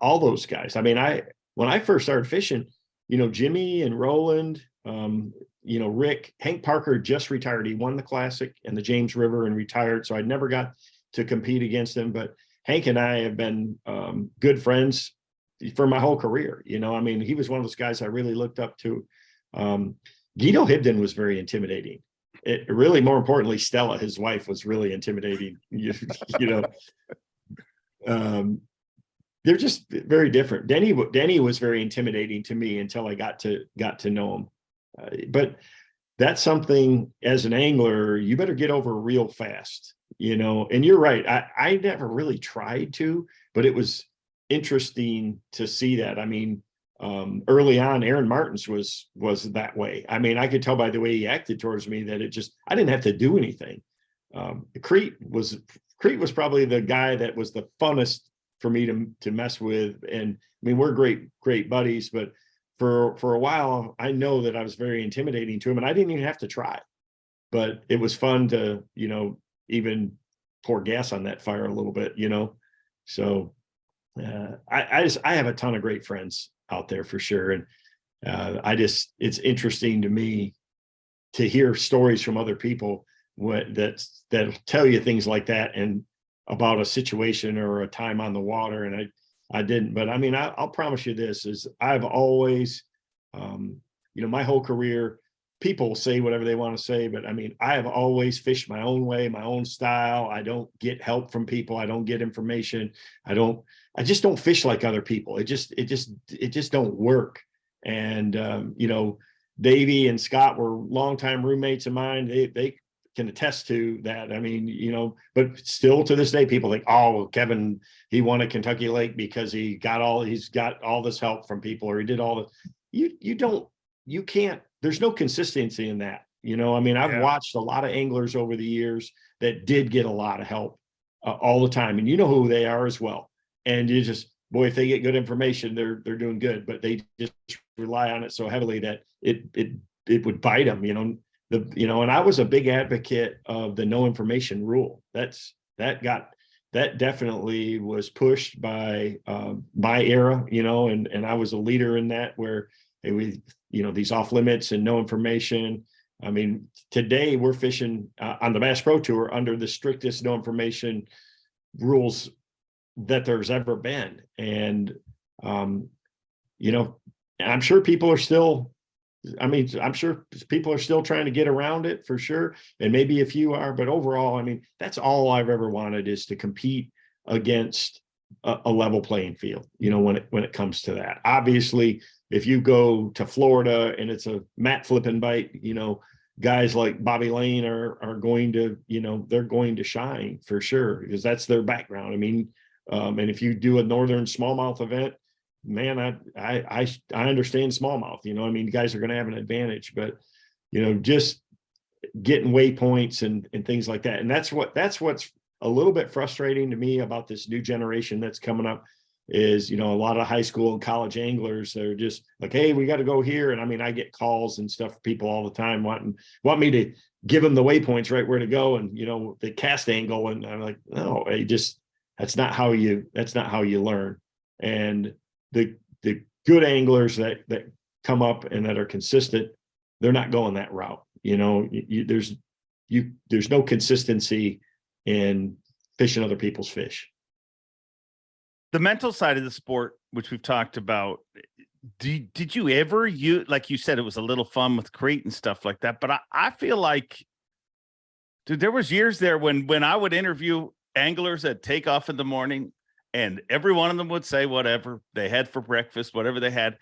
all those guys. I mean, I when I first started fishing, you know, Jimmy and Roland, um, you know, Rick, Hank Parker just retired. He won the classic and the James River and retired. So I never got to compete against him. But Hank and I have been um, good friends for my whole career. You know, I mean, he was one of those guys I really looked up to. Um, Guido Hibdon was very intimidating. It really, more importantly, Stella, his wife, was really intimidating. You, you know, um, they're just very different. Denny, Denny was very intimidating to me until I got to got to know him. Uh, but that's something as an angler, you better get over real fast, you know. And you're right. I I never really tried to, but it was interesting to see that. I mean, um, early on, Aaron Martens was was that way. I mean, I could tell by the way he acted towards me that it just I didn't have to do anything. Um, Crete was Crete was probably the guy that was the funnest for me to to mess with. And I mean, we're great great buddies, but for for a while, I know that I was very intimidating to him, and I didn't even have to try. But it was fun to you know even pour gas on that fire a little bit, you know. So uh, I, I just I have a ton of great friends out there for sure, and uh, I just it's interesting to me to hear stories from other people what that that tell you things like that and about a situation or a time on the water, and I I didn't, but I mean I, I'll promise you this is I've always um, you know my whole career people say whatever they want to say, but I mean, I have always fished my own way, my own style. I don't get help from people. I don't get information. I don't, I just don't fish like other people. It just, it just, it just don't work. And, um, you know, Davey and Scott were longtime roommates of mine. They, they can attest to that. I mean, you know, but still to this day, people think, oh, Kevin, he won at Kentucky Lake because he got all, he's got all this help from people or he did all the, you, you don't, you can't, there's no consistency in that. You know, I mean, I've Yeah. watched a lot of anglers over the years that did get a lot of help uh, all the time, and you know who they are as well. And you just, boy, if they get good information, they're they're doing good, but they just rely on it so heavily that it it it would bite them. You know, the you know, and I was a big advocate of the no information rule. That's that got that definitely was pushed by um, my era, you know, and and I was a leader in that where we you know these off limits and no information. I mean, today we're fishing uh, on the Bass Pro Tour under the strictest no information rules that there's ever been, and um, you know, I'm sure people are still. I mean, I'm sure people are still trying to get around it for sure, and maybe a few are, but overall, I mean, that's all I've ever wanted is to compete against a, a level playing field. You know, when it when it comes to that, obviously, if you go to Florida and it's a mat flipping bite, you know, guys like Bobby Lane are are going to, you know, they're going to shine for sure because that's their background. I mean, um, and if you do a northern smallmouth event, man, I, I, I, I understand smallmouth, you know, I mean, guys are gonna have an advantage, but, you know, just getting waypoints and, and things like that. And that's what, that's what's a little bit frustrating to me about this new generation that's coming up is, you know, a lot of high school and college anglers, they're just like, hey, we got to go here. And I mean, I get calls and stuff, from people all the time wanting, want me to give them the waypoints right where to go and, you know, the cast angle. And I'm like, no, I just, that's not how you, that's not how you learn. And the, the good anglers that, that come up and that are consistent, they're not going that route. You know, you, you- there's, you, there's no consistency in fishing other people's fish. The mental side of the sport, which we've talked about, did, did you ever you like you said it was a little fun with crate and stuff like that, but I, I feel like dude, there was years there when when I would interview anglers that take off in the morning and every one of them would say whatever they had for breakfast, whatever they had.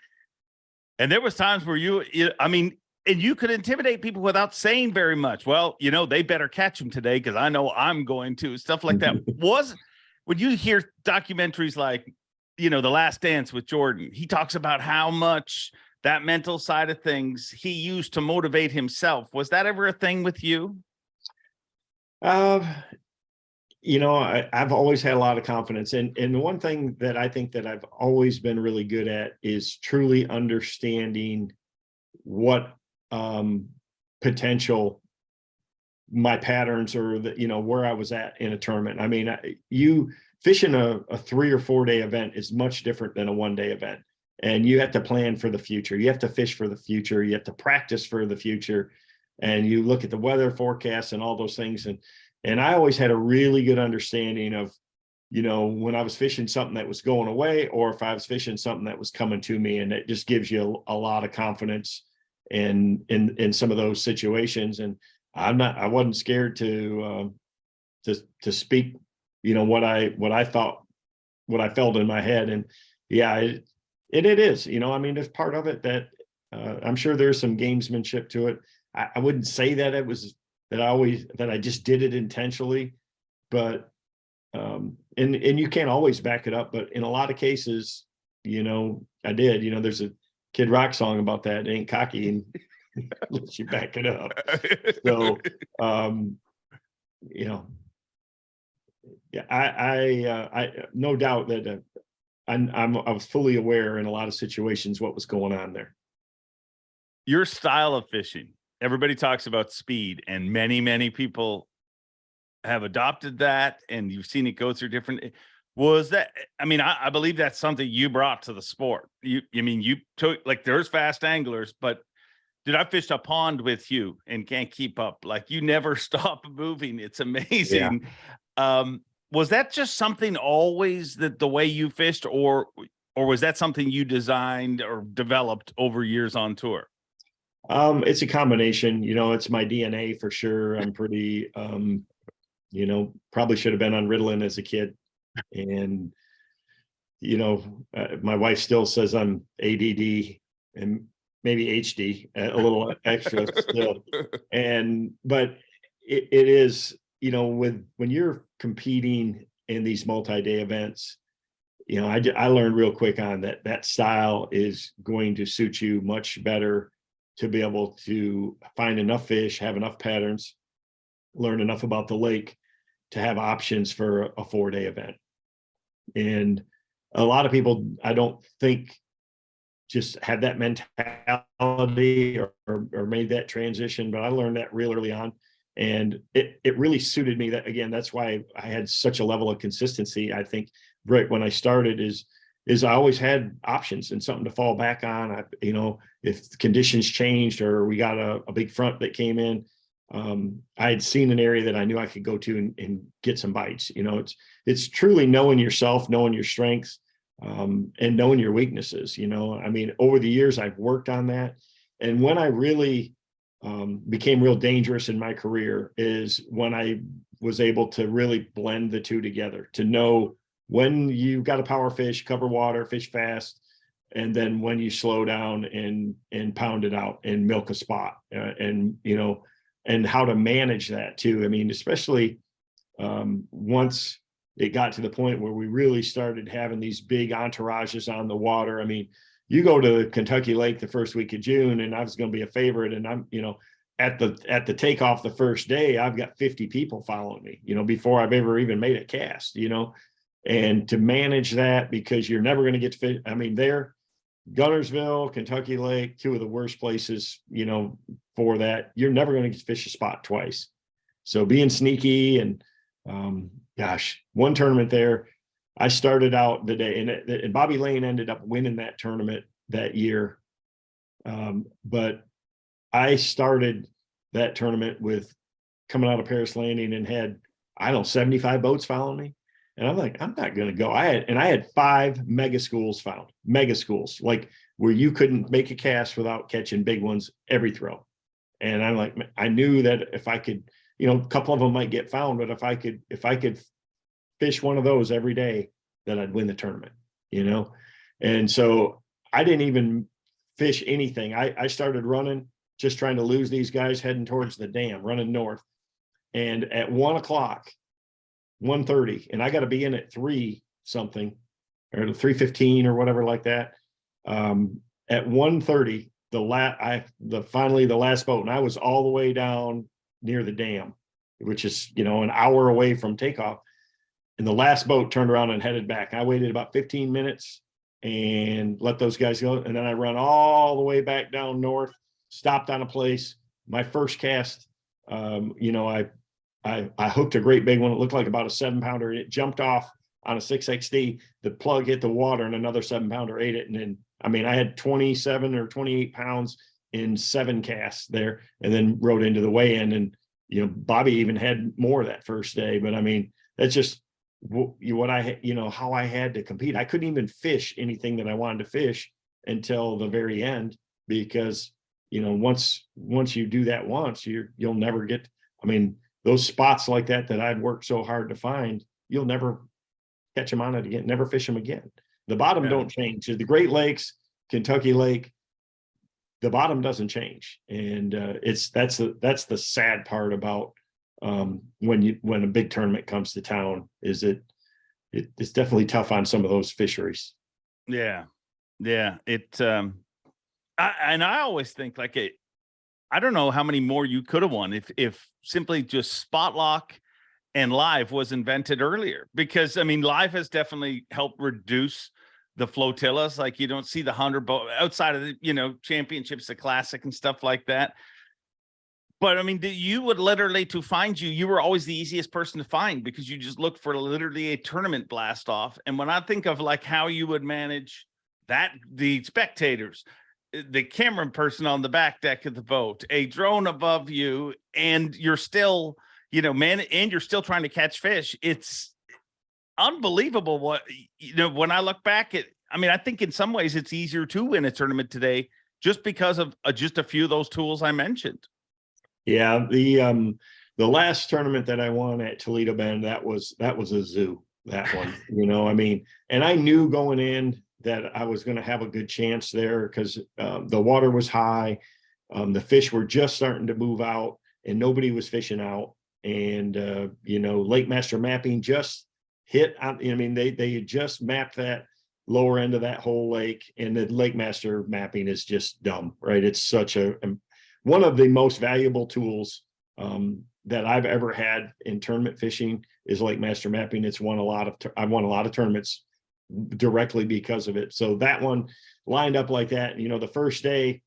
And there was times where you, you I mean, and you could intimidate people without saying very much. Well, you know, they better catch them today because I know I'm going to stuff like that. was when you hear documentaries like, you know, The Last Dance with Jordan, he talks about how much that mental side of things he used to motivate himself. Was that ever a thing with you? Uh, you know, I, I've always had a lot of confidence and, and the one thing that I think that I've always been really good at is truly understanding what, um, potential my patterns or the, you know, where I was at in a tournament. I mean, you fishing a, a three or four day event is much different than a one day event. And you have to plan for the future. You have to fish for the future. You have to practice for the future. And you look at the weather forecasts and all those things. And, and I always had a really good understanding of, you know, when I was fishing something that was going away or if I was fishing something that was coming to me and it just gives you a, a lot of confidence in, in, in some of those situations. And I'm not, I wasn't scared to, um, to, to speak, you know, what I, what I thought, what I felt in my head. And yeah, it, it, it is, you know, I mean, there's part of it that, uh, I'm sure there's some gamesmanship to it. I, I wouldn't say that it was, that I always, that I just did it intentionally, but, um, and, and you can't always back it up, but in a lot of cases, you know, I did, you know, there's a Kid Rock song about that, ain't cocky and let you back it up. So, um, you know. Yeah, I, I, uh, I, no doubt that, uh, I'm, I'm, I was fully aware in a lot of situations what was going on there. your style of fishing everybody talks about speed and many many people have adopted that and you've seen it go through different was that i mean i, I believe that's something you brought to the sport you i mean you took like there's fast anglers but did i fished a pond with you and can't keep up? Like you never stop moving. It's amazing. Um was that just something always that the way you fished or or was that something you designed or developed over years on tour? Um, it's a combination, you know, it's my DNA for sure. I'm pretty, um, you know, probably should have been on Ritalin as a kid. And, you know, uh, my wife still says I'm ADD and maybe HD, uh, a little extra still. And, but it, it is, you know, with, when you're competing in these multi-day events, you know, I, I learned real quick on that, that style is going to suit you much better to be able to find enough fish, have enough patterns, learn enough about the lake to have options for a four day event. And a lot of people, I don't think just had that mentality or, or, or made that transition, but I learned that real early on. And it, it really suited me that, again, that's why I had such a level of consistency. I think right when I started is, is I always had options and something to fall back on. I, you know, if conditions changed or we got a, a big front that came in, um, I had seen an area that I knew I could go to and, and get some bites. You know, it's it's truly knowing yourself, knowing your strengths, um, and knowing your weaknesses. You know, I mean, over the years I've worked on that, and when I really um, became real dangerous in my career is when I was able to really blend the two together to know when you got a power fish, cover water, fish fast, and then when you slow down and and pound it out and milk a spot uh, and you know and how to manage that too i mean especially um once it got to the point where we really started having these big entourages on the water. I mean, you go to Kentucky Lake the first week of June and I was going to be a favorite and I'm, you know, at the at the takeoff the first day, I've got 50 people following me, you know, before I've ever even made a cast, you know. And to manage that because you're never going to get fit. I mean, there, Guntersville, Kentucky Lake, two of the worst places, you know, for that. You're never going to fish a spot twice. So being sneaky and um, gosh, one tournament there, I started out the day and, it- and Bobby Lane ended up winning that tournament that year. Um, but I started that tournament with coming out of Paris Landing and had, I don't know, 75 boats following me. And I'm like, I'm not going to go. I had, and I had five mega schools found, mega schools, like where you couldn't make a cast without catching big ones every throw. And I'm like, I knew that if I could, you know, a couple of them might get found, but if I could, if I could fish one of those every day, then I'd win the tournament, you know? And so I didn't even fish anything. I, I started running, just trying to lose these guys heading towards the dam, running north. And at one o'clock, 1:30, and I got to be in at three something or three fifteen or whatever like that. Um, at 1:30, the la I the finally the last boat, and I was all the way down near the dam, which is you know an hour away from takeoff. And the last boat turned around and headed back. I waited about 15 minutes and let those guys go. And then I run all the way back down north, stopped on a place. My first cast, um, you know, I I, I hooked a great big one. It looked like about a seven pounder. It jumped off on a six XD. The plug hit the water and another seven pounder ate it. And then, I mean, I had 27 or 28 pounds in seven casts there and then rode into the weigh in. And, you know, Bobby even had more that first day. But I mean, that's just wh- what I, you know, how I had to compete. I couldn't even fish anything that I wanted to fish until the very end because, you know, once, once you do that once, you're, you'll never get, I mean, those spots like that that I'd worked so hard to find, you'll never catch them on it again, never fish them again. The bottom Yeah. don't change. The Great Lakes, Kentucky Lake, the bottom doesn't change. And uh, it's that's the that's the sad part about um, when you when a big tournament comes to town is it, it it's definitely tough on some of those fisheries. Yeah. Yeah. It um I and I always think like it I don't know how many more you could have won if if simply just spot lock and live was invented earlier because I mean live has definitely helped reduce the flotillas like you don't see the hundred boat outside of the you know championships the classic and stuff like that but I mean, you would literally to find you, you were always the easiest person to find because you just looked for literally a tournament blast off. And when I think of like how you would manage that, the spectators, uh, the camera person on the back deck of the boat, a drone above you, and you're still, you know, man, and you're still trying to catch fish. It's unbelievable what you know when I look back at. I mean, I think in some ways it's easier to win a tournament today just because of uh, just a few of those tools I mentioned. Yeah, the um the last tournament that I won at Toledo Bend, that was that was a zoo, that one, you know, I mean, and I knew going in that I was gonna have a good chance there because um the water was high. Um, the fish were just starting to move out and nobody was fishing out. And uh, you know, Lake Master mapping just hit I mean, they they just mapped that lower end of that whole lake and the Lake Master mapping is just dumb, right? It's such a um, one of the most valuable tools um, that I've ever had in tournament fishing is Lake Master Mapping. It's won a lot of, I've won a lot of tournaments directly because of it. So that one lined up like that. You know, the first day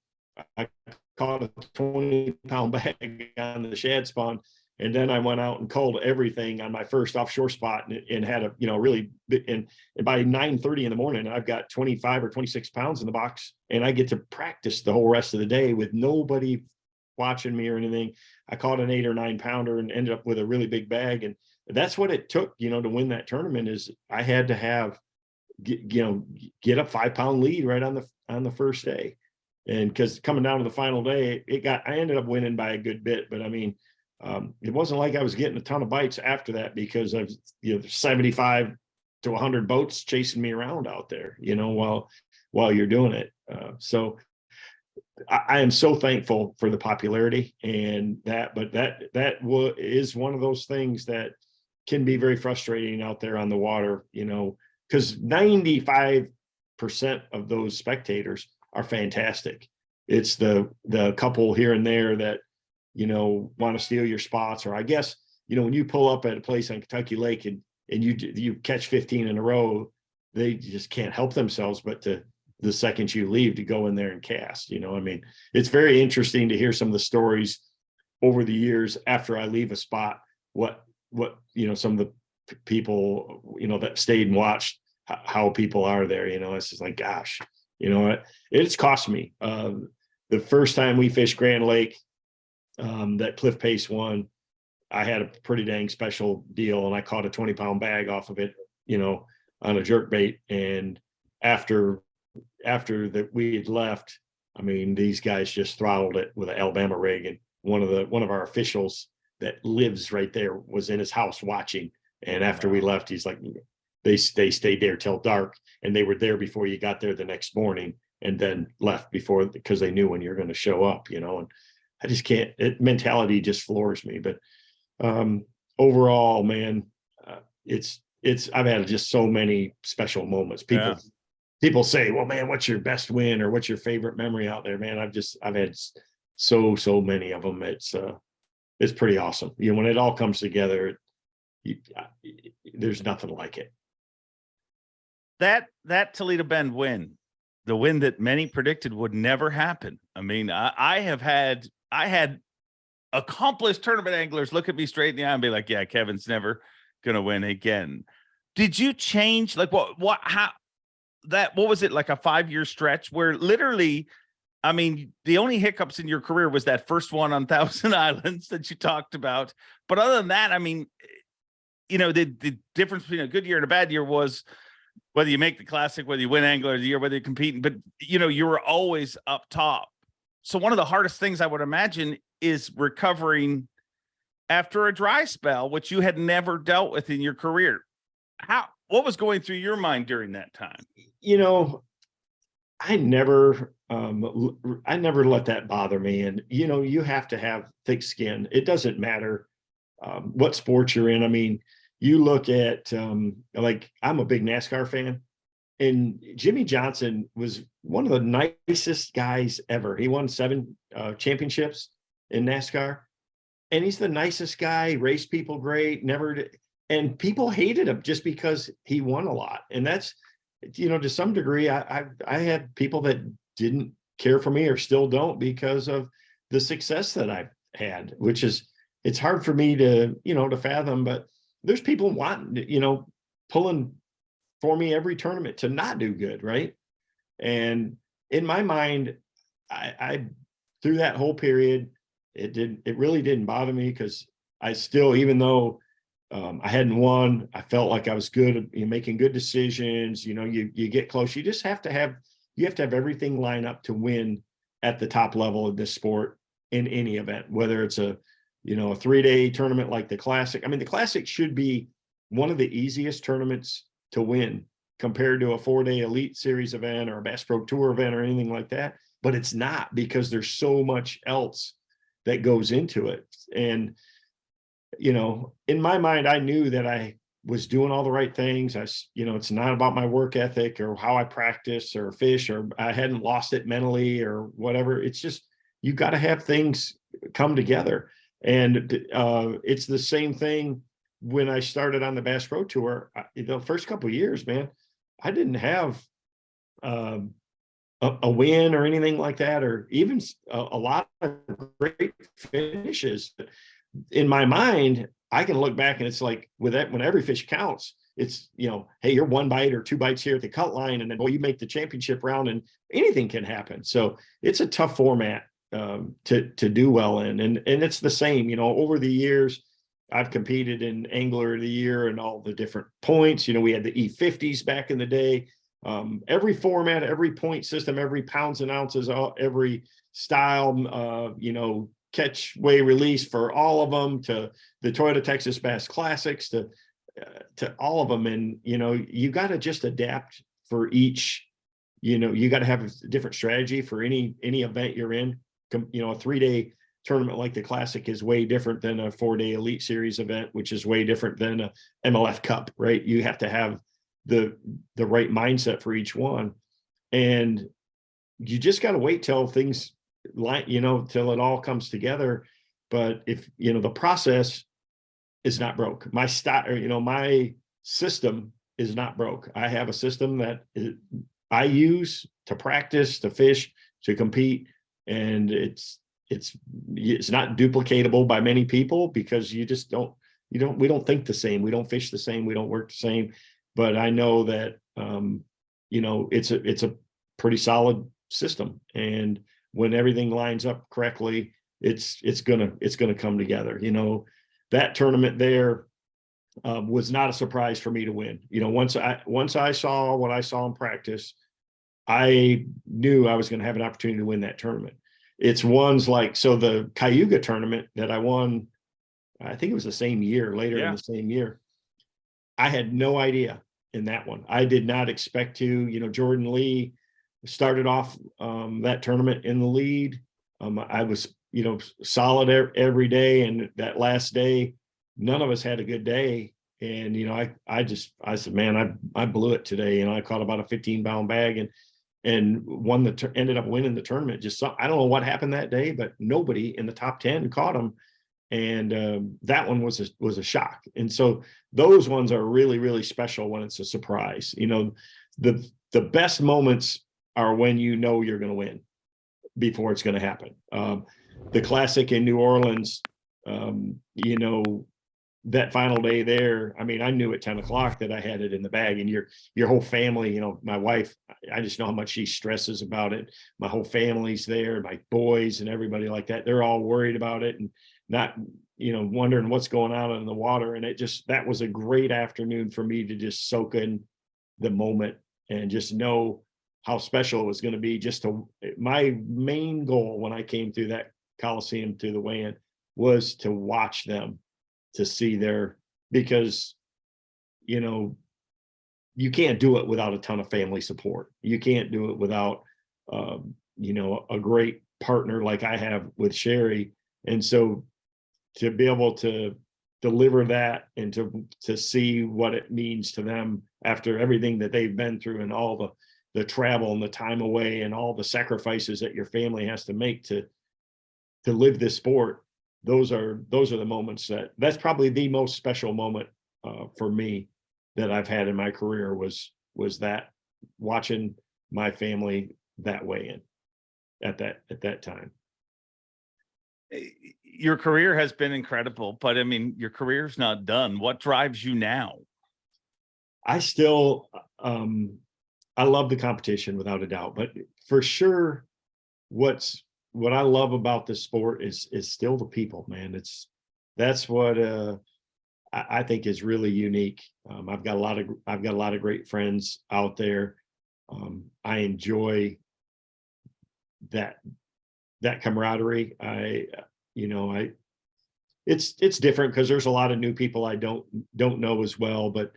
I caught a 20 pound bag on the shad spawn. And then I went out and culled everything on my first offshore spot and, and had a, you know, really, and, and by 9 30 in the morning, I've got 25 or 26 pounds in the box and I get to practice the whole rest of the day with nobody watching me or anything. I caught an eight or nine pounder and ended up with a really big bag. And that's what it took, you know, to win that tournament is I had to have, get, you know, get a five pound lead right on the, on the first day. And because coming down to the final day, it got, I ended up winning by a good bit, but I mean, um, it wasn't like I was getting a ton of bites after that because of, you know, 75 to 100 boats chasing me around out there, you know, while, while you're doing it. Uh, so I, I am so thankful for the popularity and that, but that, that is one of those things that can be very frustrating out there on the water, you know, because 95% of those spectators are fantastic. It's the the couple here and there that, you know, want to steal your spots. Or I guess, you know, when you pull up at a place on Kentucky Lake and and you you catch 15 in a row, they just can't help themselves but to the second you leave to go in there and cast. You know, I mean, it's very interesting to hear some of the stories over the years after I leave a spot, what what you know, some of the people, you know, that stayed and watched how people are there. You know, it's just like, gosh, you know, it, it's cost me. Um, the first time we fished Grand Lake, um, that Cliff Pace won, I had a pretty dang special deal, and I caught a 20 pound bag off of it, you know, on a jerk bait. And after after that we had left, I mean, these guys just throttled it with an Alabama rig, and one of the one of our officials that lives right there was in his house watching. And after we left, he's like, they they stayed there till dark, and they were there before you got there the next morning, and then left before because they knew when you're going to show up, you know. And I just can't. It, mentality just floors me. But um, overall, man, uh, it's it's. I've had just so many special moments. People Yeah. people say, "Well, man, what's your best win or what's your favorite memory out there?" Man, I've just I've had so so many of them. It's uh, it's pretty awesome. You know, when it all comes together, you, I- there's nothing like it. that that Toledo Bend win, the win that many predicted would never happen. I mean, I, I have had I had accomplished tournament anglers look at me straight in the eye and be like, "Yeah, Kevin's never gonna win again." Did you change like what what how that what was it like a five year stretch where literally? I mean, the only hiccups in your career was that first one on Thousand Islands that you talked about. But other than that, I mean, you know, the the difference between a good year and a bad year was whether you make the classic, whether you win angler of the year, whether you're competing, but you know, you were always up top. So one of the hardest things I would imagine is recovering after a dry spell, which you had never dealt with in your career. How what was going through your mind during that time? You know, I never um I never let that bother me. And you know, you have to have thick skin. It doesn't matter um, what sport you're in. I mean, you look at um like I'm a big NASCAR fan. And Jimmie Johnson was one of the nicest guys ever. He won seven uh, championships in NASCAR, and he's the nicest guy. Raced people great. Never, d- and people hated him just because he won a lot. And that's, you know, to some degree, I I, I had people that didn't care for me or still don't because of the success that I've had, which is it's hard for me to you know to fathom. But there's people wanting, you know, pulling for me every tournament to not do good, right? And in my mind, I, I through that whole period, it didn't. it really didn't bother me because I still, even though um, I hadn't won, I felt like I was good you know, making good decisions. You know, you you get close. You just have to have you have to have everything line up to win at the top level of this sport in any event, whether it's a you know a three day tournament like the classic. I mean, the classic should be one of the easiest tournaments to win compared to a four day elite series event or a Bass Pro Tour event or anything like that. But it's not because there's so much else that goes into it. And, you know, in my mind, I knew that I was doing all the right things. I, you know, it's not about my work ethic or how I practice or fish or I hadn't lost it mentally or whatever. It's just, you got to have things come together. And uh, it's the same thing when I started on the Bass Pro Tour. I- The first couple years, man, I didn't have um, a, a win or anything like that, or even a lot of great finishes. In my mind, I can look back and it's like with that, when every fish counts, it's, you know, hey, you're one bite or two bites here at the cut line, and then, well, you make the championship round and anything can happen. So it's a tough format um, to, to do well in. And, and it's the same, you know, over the years, I've competed in Angler of the Year and all the different points. You know, we had the E50s back in the day. Um, every format, every point system, every pounds and ounces, all, every style, uh, you know, catch, weigh, release for all of them to the Toyota Texas Bass Classics to uh, to all of them. And you know, you got to just adapt for each. You know, you got to have a different strategy for any any event you're in. You know, a three day tournament like the Classic is way different than a four-day Elite Series event, which is way different than a MLF Cup, right? You have to have the the right mindset for each one, and you just got to wait till things like you know till it all comes together. But if you know the process is not broke, my style, you know, my system is not broke. I have a system that I use to practice, to fish, to compete, and it's it's it's not duplicatable by many people because you just don't you don't we don't think the same. We don't fish the same. We don't work the same. But i know that um you know it's a it's a pretty solid system. And when everything lines up correctly it's it's gonna it's gonna come together. You know that tournament there um, was not a surprise for me to win. You know once i once i saw what i saw in practice i knew i was going to have an opportunity to win that tournament it's ones like so the Cayuga tournament that I won, I think it was the same year, later Yeah. in the same year. I had no idea in that one. I did not expect to, you know, Jordan Lee started off um, that tournament in the lead. Um, I was, you know, solid every day, and that last day, none of us had a good day. And you know, I I just I said, man, I I blew it today. You know, I caught about a 15 pound bag, and and won the ended up winning the tournament. Just some, I don't know what happened that day, but nobody in the top ten caught him, and um, that one was a, was a shock. And so those ones are really really special when it's a surprise. You know, the the best moments are when you know you're going to win before it's going to happen. Um, the classic in New Orleans, um, you know, that final day there, I mean, I knew at 10 o'clock that I had it in the bag and your, your whole family, you know, my wife, I just know how much she stresses about it. My whole family's there, my boys and everybody like that. They're all worried about it and not, you know, wondering what's going on in the water. And it just, that was a great afternoon for me to just soak in the moment and just know how special it was going to be. Just to, my main goal when I came through that Coliseum to the weigh-in was to watch them to see there because you know you can't do it without a ton of family support. You can't do it without um, you know a great partner like i have with sherry. And so to be able to deliver that and to to see what it means to them after everything that they've been through and all the the travel and the time away and all the sacrifices that your family has to make to to live this sport those are those are the moments that that's probably the most special moment uh, for me that I've had in my career was was that watching my family that way in at that at that time. Eh, Your career has been incredible, but I mean, your career's not done. What drives you now? I still um I love the competition without a doubt, but for sure what's what I love about this sport is is still the people, man. It's that's what uh I, I think is really unique. Um, I've got a lot of I've got a lot of great friends out there. Um, I enjoy that that camaraderie. I you know I it's it's different because there's a lot of new people I don't don't know as well, but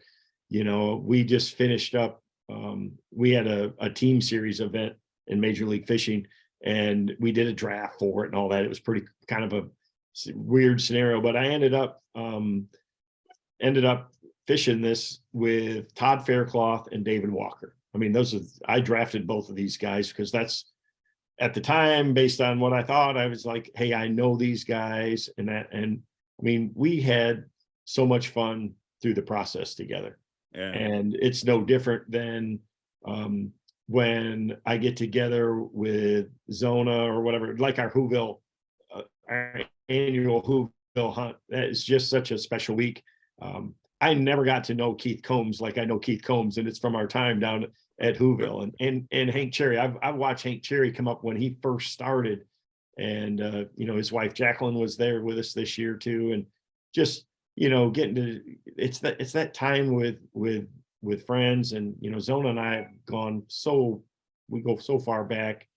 you know we just finished up. Um, we had a, a team series event in Major League Fishing and we did a draft for it and all that. It was pretty kind of a weird scenario, but I ended up um, ended up fishing this with Todd Faircloth and David Walker. I mean, those are I drafted both of these guys because that's at the time based on what I thought. I was like, hey, I know these guys, and that, and I mean, we had so much fun through the process together Yeah. and it's no different than um, when I get together with Zona or whatever, like our Whoville, uh, our annual Whoville hunt. That is just such a special week. Um, I never got to know Keith Combs like I know Keith Combs, and it's from our time down at Whoville and and and Hank Cherry. I've I've watched Hank Cherry come up when he first started, and uh, you know his wife Jacqueline was there with us this year too, and just you know getting to it's that it's that time with with with friends and you know Zona and I have gone so we go so far back.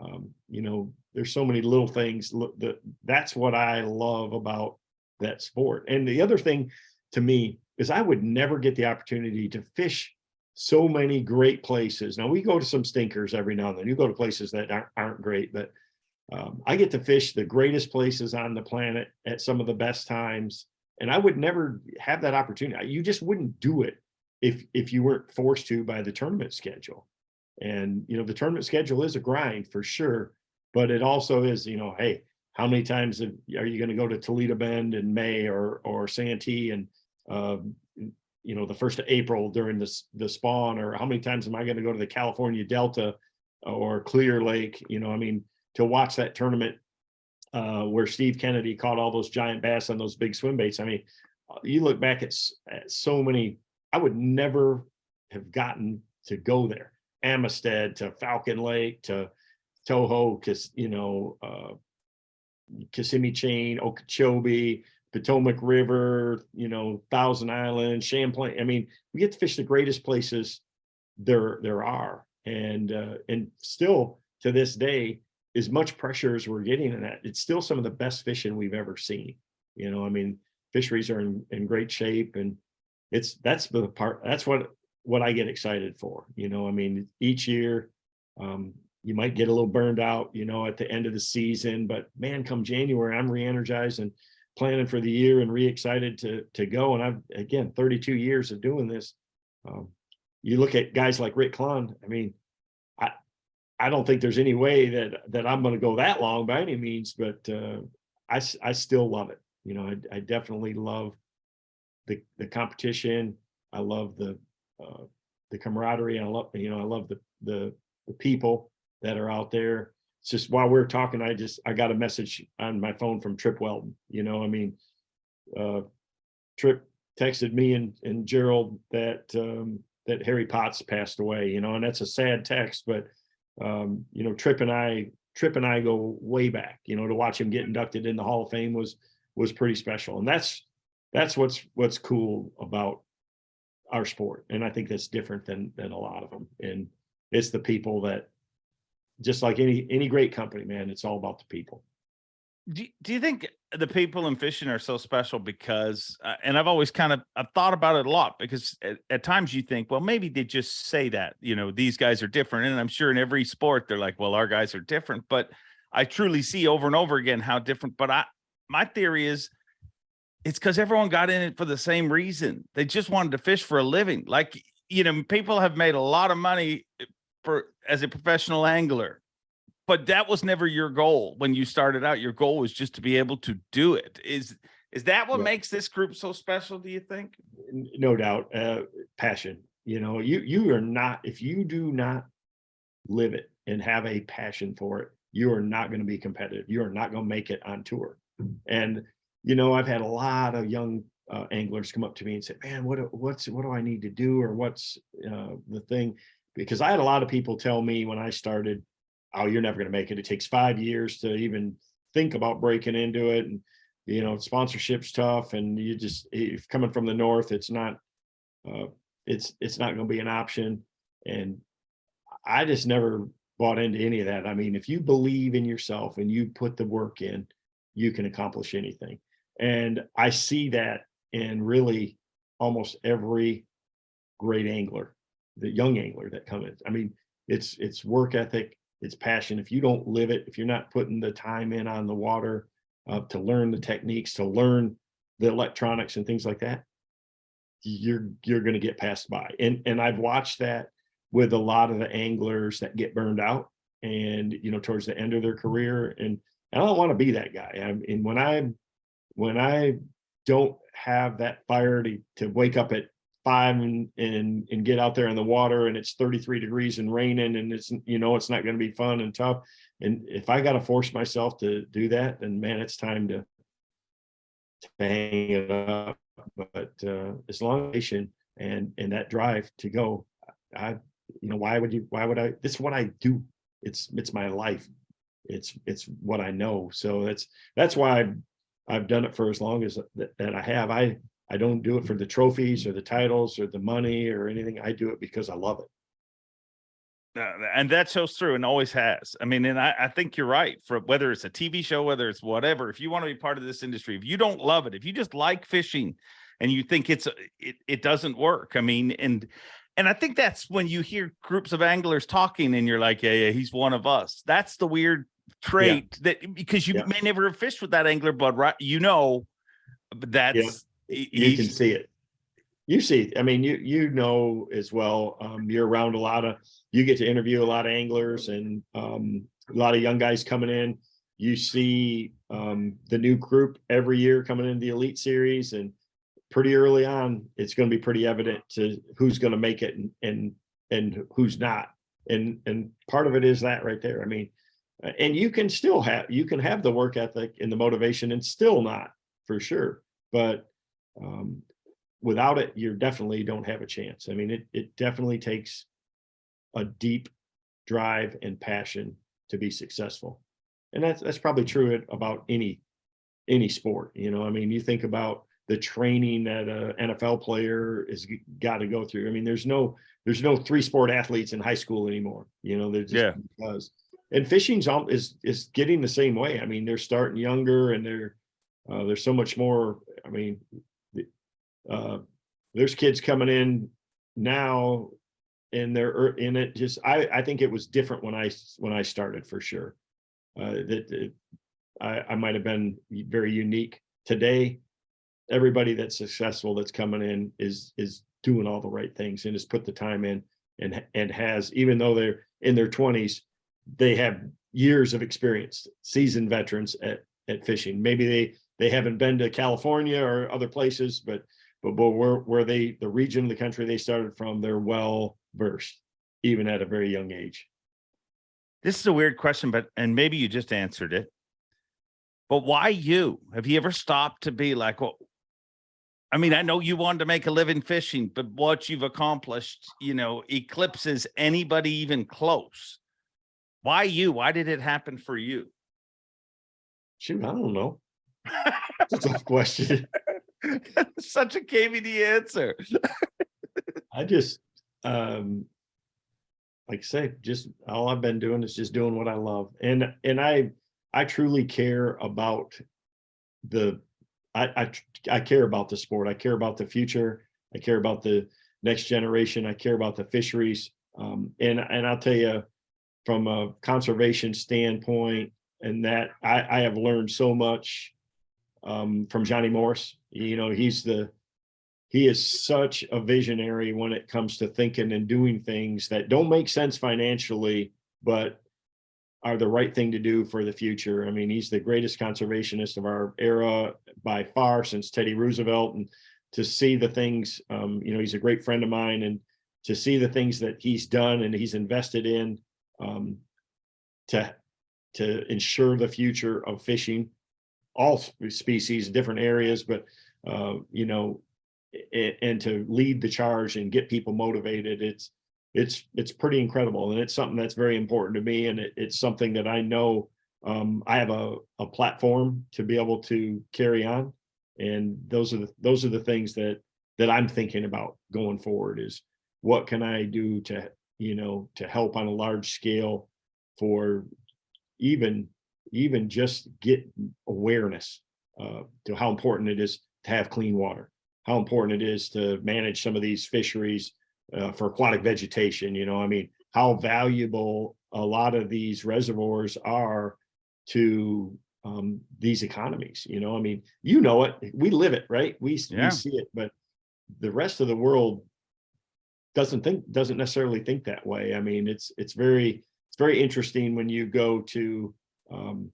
Um you know there's so many little things that that's what I love about that sport. And the other thing to me is I would never get the opportunity to fish so many great places. Now we go to some stinkers every now and then. You go to places that aren't, aren't great but Um, I get to fish the greatest places on the planet at some of the best times, and I would never have that opportunity. You just wouldn't do it if if you weren't forced to by the tournament schedule. And you know, the tournament schedule is a grind for sure, but it also is, you know, hey, how many times are you going to go to Toledo Bend in May or or Santee and um, you know the first of April during the the spawn, or how many times am I going to go to the California Delta or Clear Lake? You know, I mean, to watch that tournament uh, where Steve Kennedy caught all those giant bass on those big swim baits. I mean, uh, you look back at, at so many. I would never have gotten to go there. Amistad to Falcon Lake to Toho, because you know, uh, Kissimmee Chain, Okeechobee, Potomac River, you know, Thousand Island, Champlain. I mean, we get to fish the greatest places there there are, and uh, and still to this day, as much pressure as we're getting in that, it's still some of the best fishing we've ever seen. You know, I mean, fisheries are in, in great shape, and it's that's the part. That's what what I get excited for. You know, I mean, each year, um, you might get a little burned out, you know, at the end of the season, but man, come January, I'm re-energized and planning for the year and re-excited to to go. And I've again 32 years of doing this. Um, you look at guys like Rick Clunn. I mean, I I don't think there's any way that that I'm going to go that long by any means, but uh, I I still love it. You know, I, I definitely love the the competition. I love the uh, the camaraderie. I love you know I love the the the people that are out there it's just while we are talking, I just, I got a message on my phone from Trip Weldon, you know, I mean, uh, Trip texted me and, and Gerald that, um, that Harry Potts passed away, you know, and that's a sad text, but, um, you know, Trip and I, Trip and I go way back, you know, to watch him get inducted in the Hall of Fame was, was pretty special. And that's, that's what's, what's cool about our sport. And I think that's different than, than a lot of them. And it's the people that, just like any any great company, man, it's all about the people. Do, you- do you think the people in fishing are so special because, uh, and I've always kind of, I've thought about it a lot because at, at times you think, well, maybe they just say that, you know, these guys are different. And I'm sure in every sport, they're like, well, our guys are different, but I truly see over and over again how different, but I, my theory is it's because everyone got in it for the same reason. They just wanted to fish for a living. Like, you know, people have made a lot of money for as a professional angler but that was never your goal when you started out your goal was just to be able to do it is is that what Yeah. makes this group so special do you think No doubt, uh, passion. You know, you you are not if you do not live it and have a passion for it, you are not going to be competitive. You are not going to make it on tour. And you know, I've had a lot of young uh, anglers come up to me and say, "Man, what what's what do I need to do, or what's uh, the thing?" Because I had a lot of people tell me when I started, "Oh, you're never going to make it. It takes five years to even think about breaking into it, and you know, sponsorship's tough, and you just if coming from the north, it's not, uh, it's it's not going to be an option." And I just never bought into any of that. I mean, if you believe in yourself and you put the work in, you can accomplish anything. And I see that in really almost every great angler, the young angler that come in. I mean, it's it's work ethic, it's passion. If you don't live it, if you're not putting the time in on the water uh, to learn the techniques, to learn the electronics and things like that, you're you're going to get passed by. And and I've watched that with a lot of the anglers that get burned out and you know towards the end of their career and I don't want to be that guy. I mean when I when I don't have that fire to, to wake up at five and, and and get out there in the water and it's 33 degrees and raining and it's you know it's not going to be fun and tough. And if I got to force myself to do that then man it's time to, to hang it up. But uh as long as and and that drive to go I you know why would you why would I this is what I do. It's it's my life. It's it's what I know. So that's that's why I've, done it for as long as that, that I have I I don't do it for the trophies or the titles or the money or anything I do it because I love it Uh, and that shows through and always has. I mean, and I, I think you're right. For whether it's a TV show, whether it's whatever, if you want to be part of this industry, if you don't love it, if you just like fishing, and you think it's it it doesn't work. I mean, and and I think that's when you hear groups of anglers talking, and you're like, yeah, yeah, he's one of us. That's the weird trait that because you Yeah. may never have fished with that angler, but right, you know, that's he- you can see it. You see, I mean, you you know as well. Um, you're around a lot of, you get to interview a lot of anglers and um, a lot of young guys coming in. You see um, the new group every year coming into the elite series, and pretty early on, it's going to be pretty evident to who's going to make it and and and who's not. And and part of it is that right there. I mean, and you can still have you can have the work ethic and the motivation and still not for sure, but um, without it, you definitely don't have a chance. I mean, it, it definitely takes a deep drive and passion to be successful. And that's, that's probably true about any, any sport, you know, I mean, you think about the training that a NFL player is got to go through. I mean, there's no, there's no three sport athletes in high school anymore, you know, they're just Yeah. because. And fishing's is, is getting the same way. I mean, they're starting younger and they're, uh, there's so much more, I mean, uh, there's kids coming in now and they're in it just, I, I think it was different when I when I started for sure. Uh, that, that I, I might have been very unique today. Everybody that's successful that's coming in is, is doing all the right things and has put the time in and, and has, even though they're in their twenties, they have years of experience, seasoned veterans at, at fishing. Maybe they, they haven't been to California or other places, but, but, but where, where they, the region of the country they started from, they're well versed, even at a very young age. This is a weird question, but and maybe you just answered it. But why you? Have you ever stopped to be like, well, I mean, I know you wanted to make a living fishing, but what you've accomplished, you know, eclipses anybody even close. Why you? Why did it happen for you? Shoot, I don't know. It's a tough question. Such a KVD answer. I just, um, like I say, just all I've been doing is just doing what I love. And, and I, I truly care about the, I, I, I care about the sport. I care about the future. I care about the next generation. I care about the fisheries. Um, and, and I'll tell you, from a conservation standpoint, and that I, I have learned so much um, from Johnny Morris. You know, he's the, he is such a visionary when it comes to thinking and doing things that don't make sense financially, but are the right thing to do for the future. I mean, he's the greatest conservationist of our era by far since Teddy Roosevelt. And to see the things, um, you know, he's a great friend of mine and to see the things that he's done and he's invested in um, to, to ensure the future of fishing, all sp- species, different areas, but, uh, you know, a- and to lead the charge and get people motivated, it's, it's, it's pretty incredible. And it's something that's very important to me. And it, it's something that I know, um, I have a, a platform to be able to carry on. And those are the, those are the things that, that I'm thinking about going forward is what can I do to, you know, to help on a large scale for even, even just get awareness, uh, to how important it is to have clean water how important it is to manage some of these fisheries uh, for aquatic vegetation, you know, I mean, how valuable a lot of these reservoirs are to um, these economies, you know, I mean, you know it, we live it, right? We, Yeah. we see it, but the rest of the world doesn't think, doesn't necessarily think that way. I mean, it's, it's very, it's very interesting when you go to um,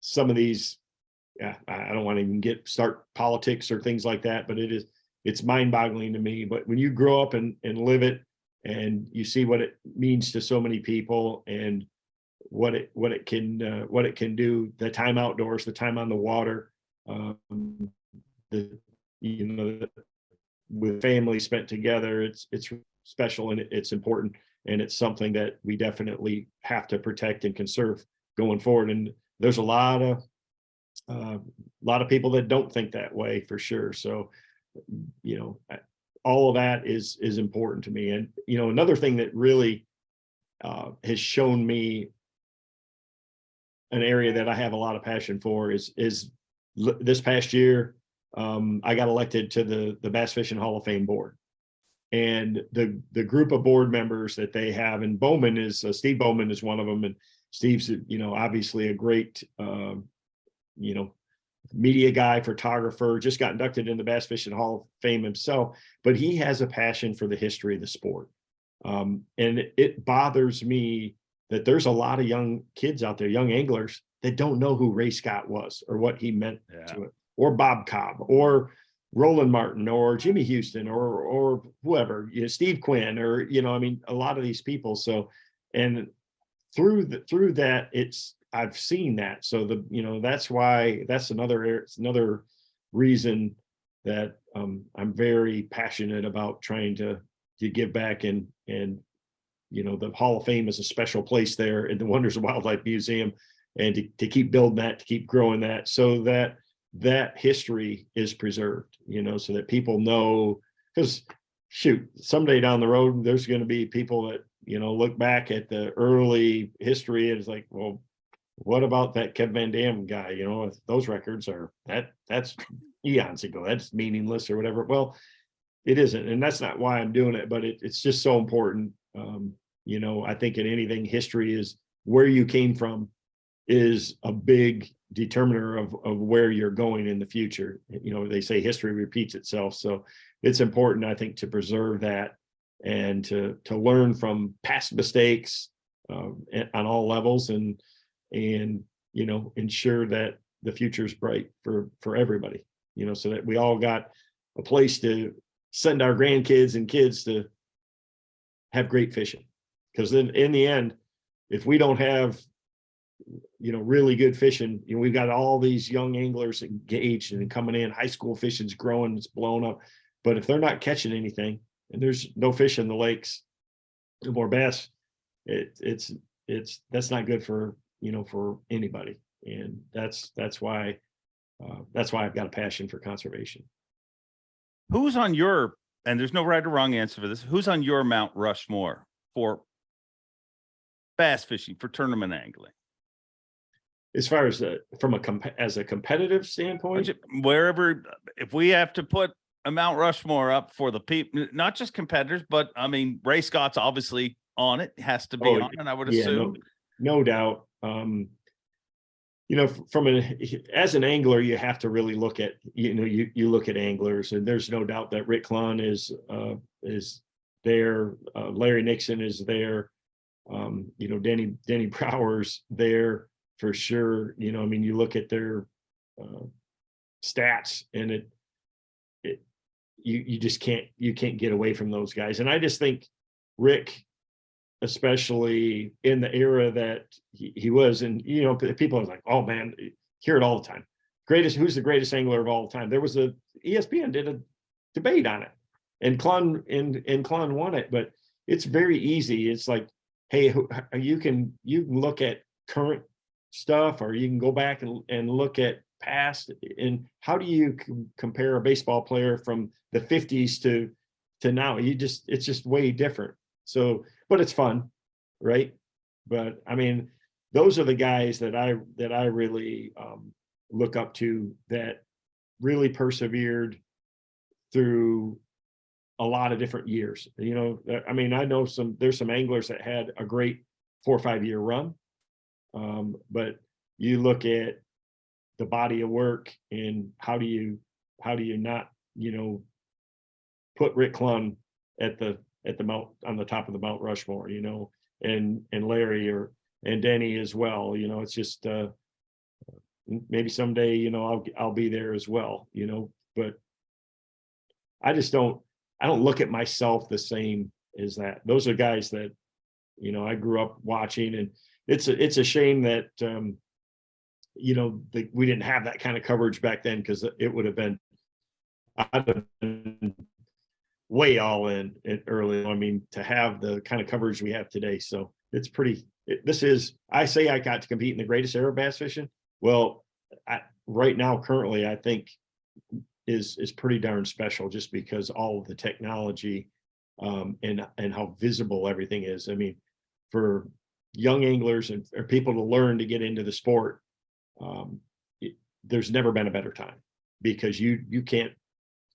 some of these yeah, I, don't want to even get start politics or things like that, but it is it's mind boggling to me. But when you grow up and, and live it and you see what it means to so many people and what it what it can uh, what it can do, the time outdoors, the time on the water, um, the you know the, with family spent together, it's it's special and it's important and it's something that we definitely have to protect and conserve going forward. And there's a lot of uh, a lot of people that don't think that way for sure. So, you know, all of that is is important to me. And you know, another thing that really uh, has shown me an area that I have a lot of passion for is is this past year um, I got elected to the the Bass Fishing Hall of Fame board. And the the group of board members that they have, and Bowman is uh, Steve Bowman is one of them, and Steve's, you know, obviously a great, um, you know, media guy, photographer, just got inducted in the Bass Fishing Hall of Fame himself, but he has a passion for the history of the sport. Um, and it- it bothers me that there's a lot of young kids out there, young anglers that don't know who Ray Scott was or what he meant Yeah. to it, or Bob Cobb, or Roland Martin, or Jimmy Houston, or or whoever, you know, Steve Quinn, or you know, I mean, a lot of these people. So, and through the through that, it's I've seen that. So the you know that's why that's another it's another reason that um, I'm very passionate about trying to to give back and and you know the Hall of Fame is a special place there in the Wonders of Wildlife Museum, and to, to keep building that, to keep growing that, so that that history is preserved. You know, so that people know because shoot, someday down the road, there's going to be people that you know look back at the early history and it's like, well, what about that Kev VanDam guy? You know, if those records are that that's eons ago. That's meaningless or whatever. Well, it isn't, and that's not why I'm doing it. But it, it's just so important. Um, you know, I think in anything, history is where you came from is a big determiner of of where you're going in the future. You know, they say history repeats itself, so it's important, I think, to preserve that and to to learn from past mistakes um, on all levels and and you know ensure that the future is bright for for everybody you know so that we all got a place to send our grandkids and kids to have great fishing because then in the end if we don't have you know really good fishing. You know we've got all these young anglers engaged and coming in high school fishing's growing it's blown up. But if they're not catching anything and there's no fish in the lakes no more bass it it's it's that's not good for you know for anybody. And that's that's why uh, that's why i've got a passion for conservation. Who's on your, and there's no right or wrong answer for this, who's on your Mount Rushmore for bass fishing, for tournament angling? As far as a, from a comp- as a competitive standpoint Wherever, if we have to put a Mount Rushmore up for the people, not just competitors, but I mean, Ray Scott's obviously on it, has to be Oh, on, it. I would yeah no, assume. no doubt um you know from an as an angler you have to really look at you know you you look at anglers and there's no doubt that rick Clunn is uh is there uh, larry nixon is there um you know denny denny Brauer's there for sure you know i mean you look at their uh stats and it it you you just can't you can't get away from those guys. And i just think rick especially in the era that he, he was and you know people are like oh man hear it all the time. Greatest who's the greatest angler of all time? There was a, espn did a debate on it and Clunn and and Clunn won it but it's very easy. It's like hey you can you can look at current stuff or you can go back and, and look at past and how do you compare a baseball player from the 50s to to now? You just it's just way different. So but it's fun right? But i mean those are the guys that i that i really um look up to that really persevered through a lot of different years. You know i mean i know some there's some anglers that had a great four or five year run um but you look at the body of work and how do you how do you not you know put rick Clunn at the at the mount on the top of the mount rushmore you know and and larry or and denny as well you know it's just uh maybe someday you know i'll i'll be there as well you know but i just don't i don't look at myself the same as that. Those are guys that you know i grew up watching and it's a it's a shame that um you know that we didn't have that kind of coverage back then because it would have been i'd have been way all in early i mean to have the kind of coverage we have today. So it's pretty it, this is i say i got to compete in the greatest era of bass fishing. Well I, right now currently i think is is pretty darn special just because all of the technology um and and how visible everything is. I mean for young anglers and or people to learn to get into the sport um it, there's never been a better time because you you can't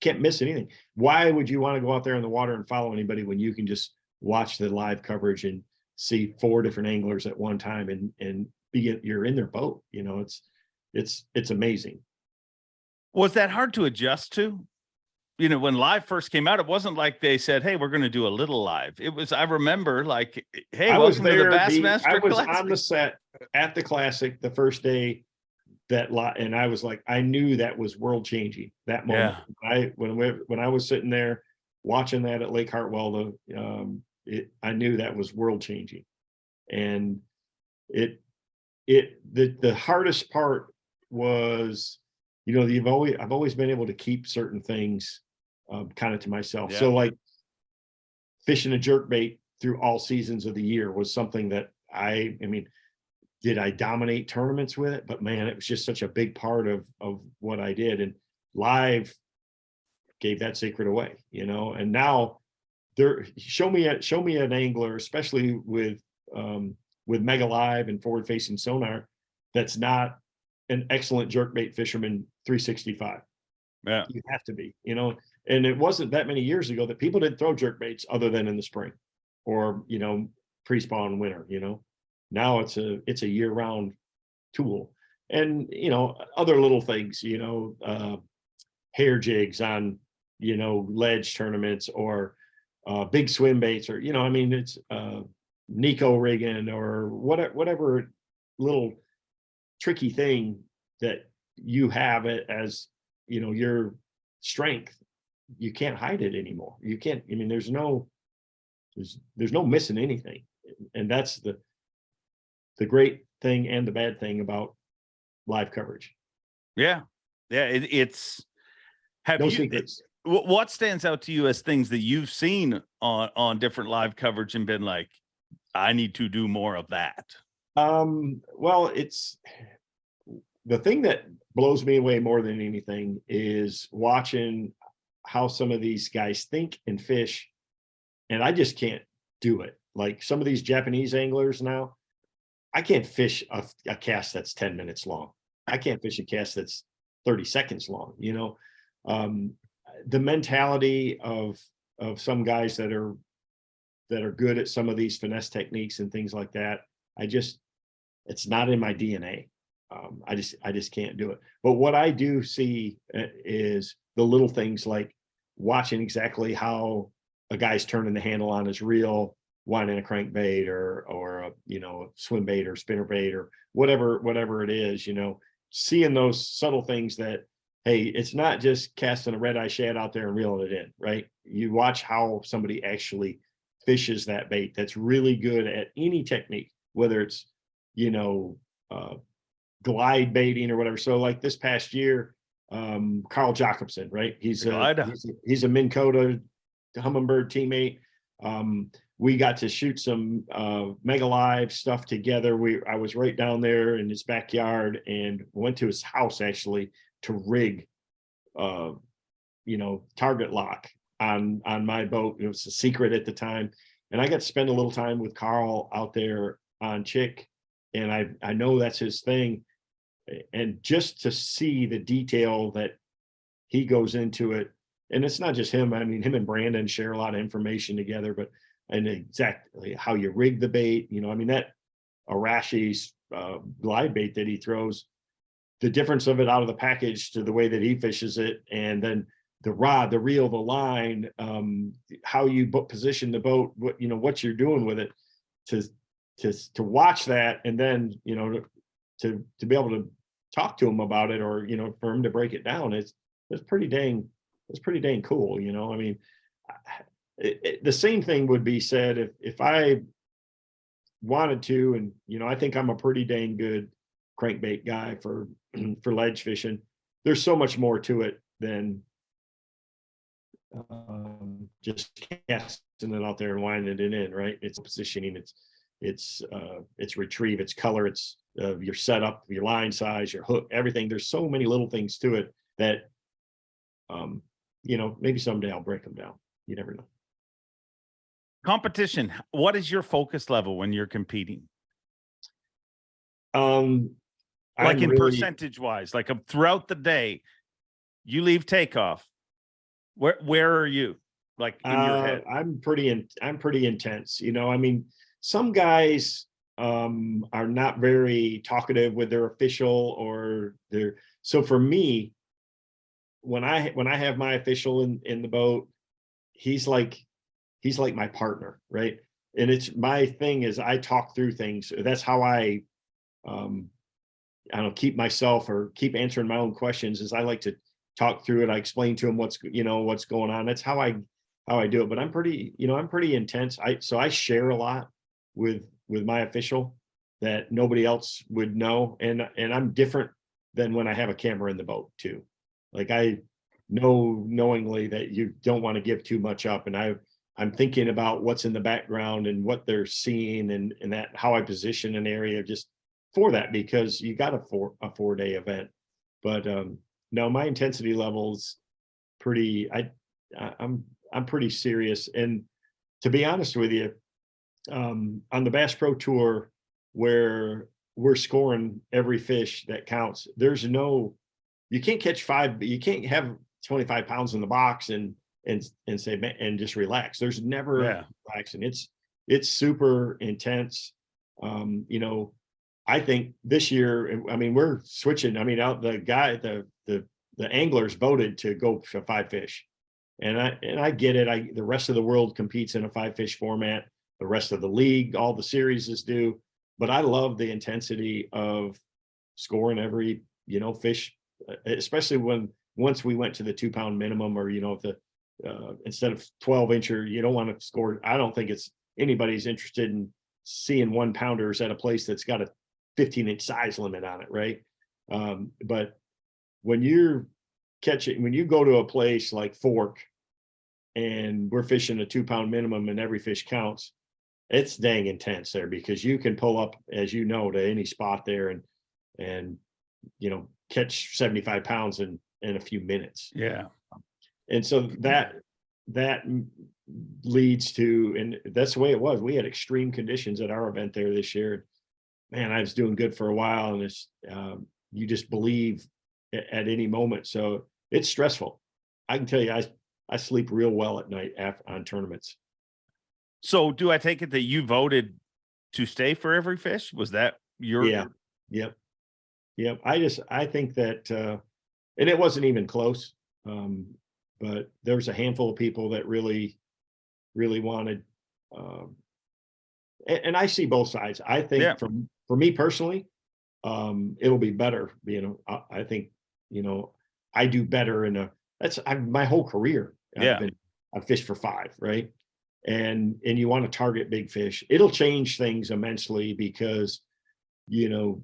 can't miss anything why would you want to go out there in the water and follow anybody when you can just watch the live coverage and see four different anglers at one time and, and be, you're in their boat, you know, it's, it's, it's amazing. Was that hard to adjust to? You know, when live first came out, it wasn't like they said, "Hey, we're going to do a little live." It was. I remember, like, "Hey, I was welcome to the there, the- Bassmaster I was Classic." on the set at the classic the first day that lot, and I was like, I knew that was world changing, that moment. I, when we, when I was sitting there watching that at Lake Hartwell, the, um, it, I knew that was world changing. And it, it, the, the hardest part was, you know, you've always, I've always been able to keep certain things um, kind of to myself. So like fishing a jerk bait through all seasons of the year was something that I, I mean, did I dominate tournaments with it? But man, it was just such a big part of, of what I did. And live gave that secret away, you know, and now there, show me, a show me an angler, especially with, um, with Mega Live and forward facing sonar, that's not an excellent jerkbait fisherman three sixty-five. Yeah, you have to be, you know, and it wasn't that many years ago that people didn't throw jerk baits other than in the spring or, you know, pre-spawn winter, you know. Now it's a, it's a year-round tool. And, you know, other little things, you know, uh, hair jigs on, you know, ledge tournaments or uh, big swim baits or, you know, I mean, it's uh, Neko rigging or whatever, whatever little tricky thing that you have it as you know your strength you can't hide it anymore you can't i mean there's no there's there's no missing anything and that's the the great thing and the bad thing about live coverage yeah, yeah. It, it's. Have no you? secrets wh- What stands out to you as things that you've seen on on different live coverage and been like, I need to do more of that. Um, well, it's the thing that blows me away more than anything is watching how some of these guys think and fish. And I just can't do it. Like some of these Japanese anglers now, I can't fish a, a cast that's 10 minutes long. I can't fish a cast that's 30 seconds long, you know. Um, the mentality of of some guys that are that are good at some of these finesse techniques and things like that. I just it's not in my DNA. Um, I just I just can't do it. But what I do see uh, is the little things like watching exactly how a guy's turning the handle on his reel, winding a crankbait or or a you know swim bait or spinner bait or whatever whatever it is. You know, seeing those subtle things that hey, it's not just casting a red eye shad out there and reeling it in, right? You watch how somebody actually fishes that bait that's really good at any technique, whether it's, you know, uh, glide baiting or whatever. So like this past year, um, Carl Jocumsen, right? He's a, he's a, he's a Minn Kota Humminbird teammate. Um, we got to shoot some uh, mega live stuff together. We I was right down there in his backyard and went to his house actually to rig, uh, you know, target lock on on my boat. It was a secret at the time, and I got to spend a little time with Carl out there on Chick, and I I know that's his thing, and just to see the detail that he goes into it, and it's not just him. I mean, him and Brandon share a lot of information together, but and exactly how you rig the bait. You know, I mean that Arashi's uh, glide bait that he throws, the difference of it out of the package to the way that he fishes it, and then the rod, the reel, the line, um, how you position the boat, what you know, what you're doing with it, to to to watch that, and then you know to to, be able to talk to him about it, or you know, for him to break it down, it's it's pretty dang it's pretty dang cool. You know, I mean, it, it, the same thing would be said if if I wanted to, and you know, I think I'm a pretty dang good crankbait guy for for ledge fishing. There's so much more to it than um, just casting it out there and winding it in, right? It's positioning, it's it's uh, it's retrieve, it's color, it's uh, your setup, your line size, your hook, everything. There's so many little things to it that, um, you know, maybe someday I'll break them down. You never know. Competition. What is your focus level when you're competing? Um, Like I'm in really- percentage wise, like um, throughout the day, you leave takeoff. Where where are you? Like in your Uh, head? I'm pretty in, I'm pretty intense, you know, I mean, some guys um, are not very talkative with their official or their, so for me, when I, when I have my official in, in the boat, he's like, he's like my partner, right? And it's my thing is I talk through things. That's how I, um, I don't keep myself or keep answering my own questions is I like to talk through it. I explain to him what's, you know, what's going on. That's how I, how I do it. But I'm pretty, you know, I'm pretty intense. I, so I share a lot with, with my official that nobody else would know. And, and I'm different than when I have a camera in the boat too. Like I know knowingly that you don't want to give too much up. And I, I'm thinking about what's in the background and what they're seeing and, and that how I position an area just for that because you got a four a four day event. But um no, my intensity levels pretty I I'm I'm pretty serious. And to be honest with you, um on the Bass Pro Tour where we're scoring every fish that counts, there's no you can't catch five, you can't have 25 pounds in the box and and and say and just relax. There's never Yeah. relaxing. It's it's super intense. Um, you know, I think this year, I mean, we're switching. I mean, out the guy, the the the anglers voted to go for five fish. And I and I get it. I the rest of the world competes in a five fish format. The rest of the league, all the series is due. But I love the intensity of scoring every, you know, fish, especially when once we went to the two pound minimum or, you know, if the uh, instead of 12 incher, you don't want to score. I don't think it's anybody's interested in seeing one pounders at a place that's got a 15 inch size limit on it, right? Um, but when you're catching, when you go to a place like Fork and we're fishing a two pound minimum and every fish counts, it's dang intense there because you can pull up, as you know, to any spot there and, and, you know, catch 75 pounds in, in a few minutes. Yeah. And so that, that leads to, and that's the way it was. We had extreme conditions at our event there this year. Man, I was doing good for a while and it's, um, you just believe a- at any moment. So it's stressful. I can tell you, I, I sleep real well at night af on tournaments. So do I take it that you voted to stay for every fish? Was that your? Yeah. Yep. Yep. I just, I think that, uh, and it wasn't even close. Um, but there was a handful of people that really, really wanted, um, and, and I see both sides. I Yeah. think from, for me personally, um, it'll be better, you know, I, I think, you know, I do better in a, that's, I, my whole career. I've Yeah. been- I've fished for five, right? And, and you want to target big fish. It'll change things immensely because, you know,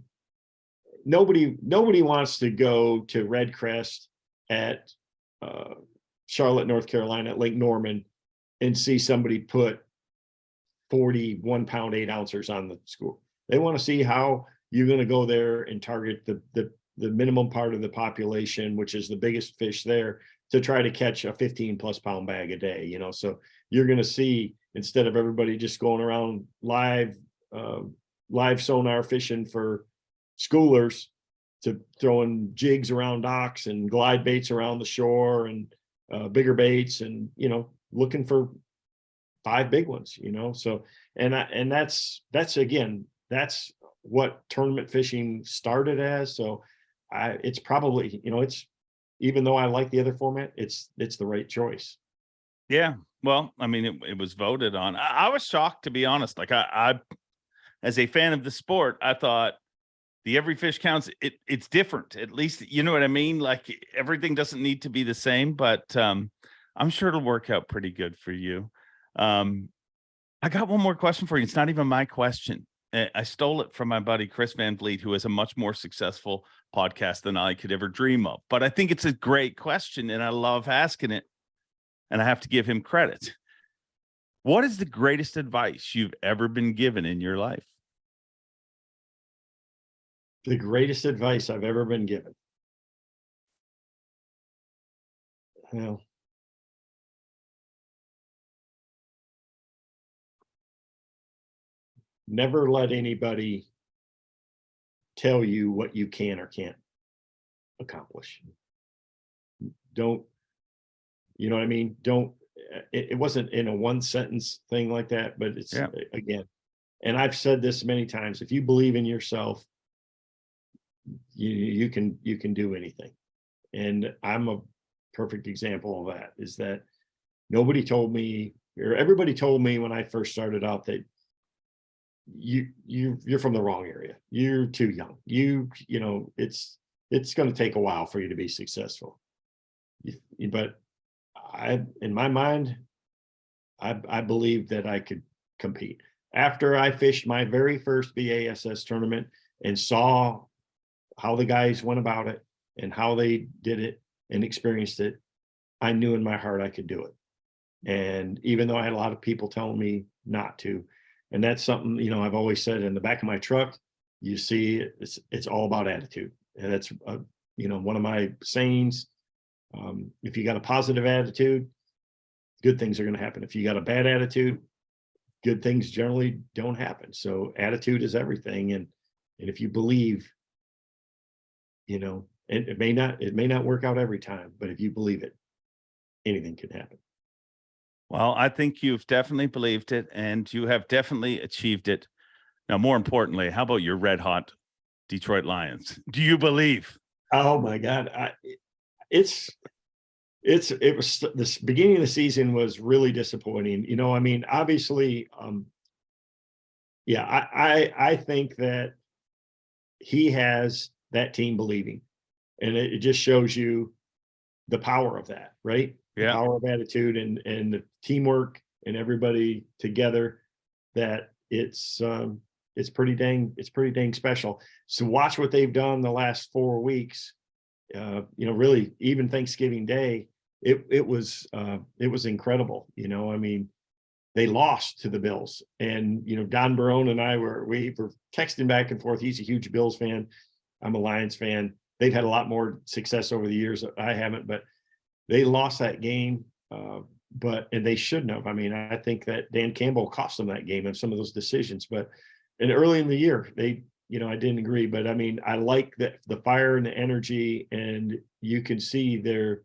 nobody, nobody wants to go to REDCREST at, uh, Charlotte, North Carolina, at Lake Norman and see somebody put 41 pound, eight ounces on the school They want to see how you're going to go there and target the, the, the minimum part of the population, which is the biggest fish there to try to catch a 15 plus pound bag a day, you know, so you're going to see instead of everybody just going around live, um, live sonar fishing for schoolers to throwing jigs around docks and glide baits around the shore and uh, bigger baits and, you know, looking for five big ones, you know, so, and I, and that's, that's again, that's what tournament fishing started as. So I, it's probably, you know, it's, even though I like the other format, it's, it's the right choice. Yeah. Well, I mean, it, it was voted on. I, I was shocked to be honest. Like I, I, as a fan of the sport, I thought the every fish counts. It it's different. At least you know what I mean. Like everything doesn't need to be the same, but um, I'm sure it'll work out pretty good for you. Um, I got one more question for you. It's not even my question. I stole it from my buddy Chris Van Vliet, who has a much more successful podcast than I could ever dream of. But I think it's a great question, and I love asking it and I have to give him credit. What is the greatest advice you've ever been given in your life? The greatest advice I've ever been given. Well. Never let anybody tell you what you can or can't accomplish. Don't, you know what I mean? Don't, uh, it, it wasn't in a one sentence thing like that, but it's, Yeah. again, and I've said this many times, if you believe in yourself, you, you can, you can do anything. And I'm a perfect example of that, is that nobody told me, or everybody told me when I first started out that you, you, you're from the wrong area. You're too young. You, you know, it's, it's gonna take a while for you to be successful. You- But I, in my mind, I, I believe that I could compete. After I fished my very first BASS tournament and saw how the guys went about it and how they did it and experienced it, I knew in my heart I could do it. And even though I had a lot of people telling me not to, and that's something, you know, I've always said in the back of my truck, you see, it's, it's all about attitude. And that's, uh, you know, one of my sayings. Um, if you got a positive attitude, good things are going to happen. If you got a bad attitude, good things generally don't happen. So attitude is everything. And, and if you believe, you know, it, it may not, it may not work out every time, but if you believe it, anything can happen. Well, I think you've definitely believed it and you have definitely achieved it. Now, more importantly, how about your red hot Detroit Lions? Do you believe? Oh my God. I, it's, it's, it was, this beginning of the season was really disappointing. You know, I mean, obviously, um, yeah, I, I, I think that he has that team believing. And it, it just shows you the power of that, right? The Yeah. Power of attitude and, and the teamwork and everybody together that it's, um, it's pretty dang, it's pretty dang special. So watch what they've done the last four weeks. Uh, you know, really even Thanksgiving Day, it, it was, uh, it was incredible. You know, I mean, they lost to the Bills and, you know, Don Barone and I were, we were texting back and forth. He's a huge Bills fan. I'm a Lions fan. They've had a lot more success over the years. I haven't, but they lost that game. Uh, but, and they shouldn't have. I mean, I think that Dan Campbell cost them that game and some of those decisions, but and early in the year, they, you know, I didn't agree, but I mean, I like that the fire and the energy and you can see there,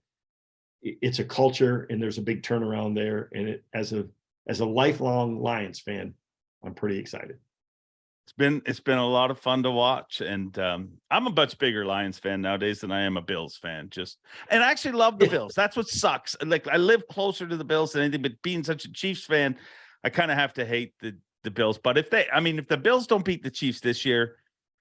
it's a culture and there's a big turnaround there. And it, as a, as a lifelong Lions fan, I'm pretty excited. It's been it's been a lot of fun to watch, and um, I'm a much bigger Lions fan nowadays than I am a Bills fan. Just and I actually love the Bills. That's what sucks. Like I live closer to the Bills than anything, but being such a Chiefs fan, I kind of have to hate the the Bills. But if they, I mean, if the Bills don't beat the Chiefs this year,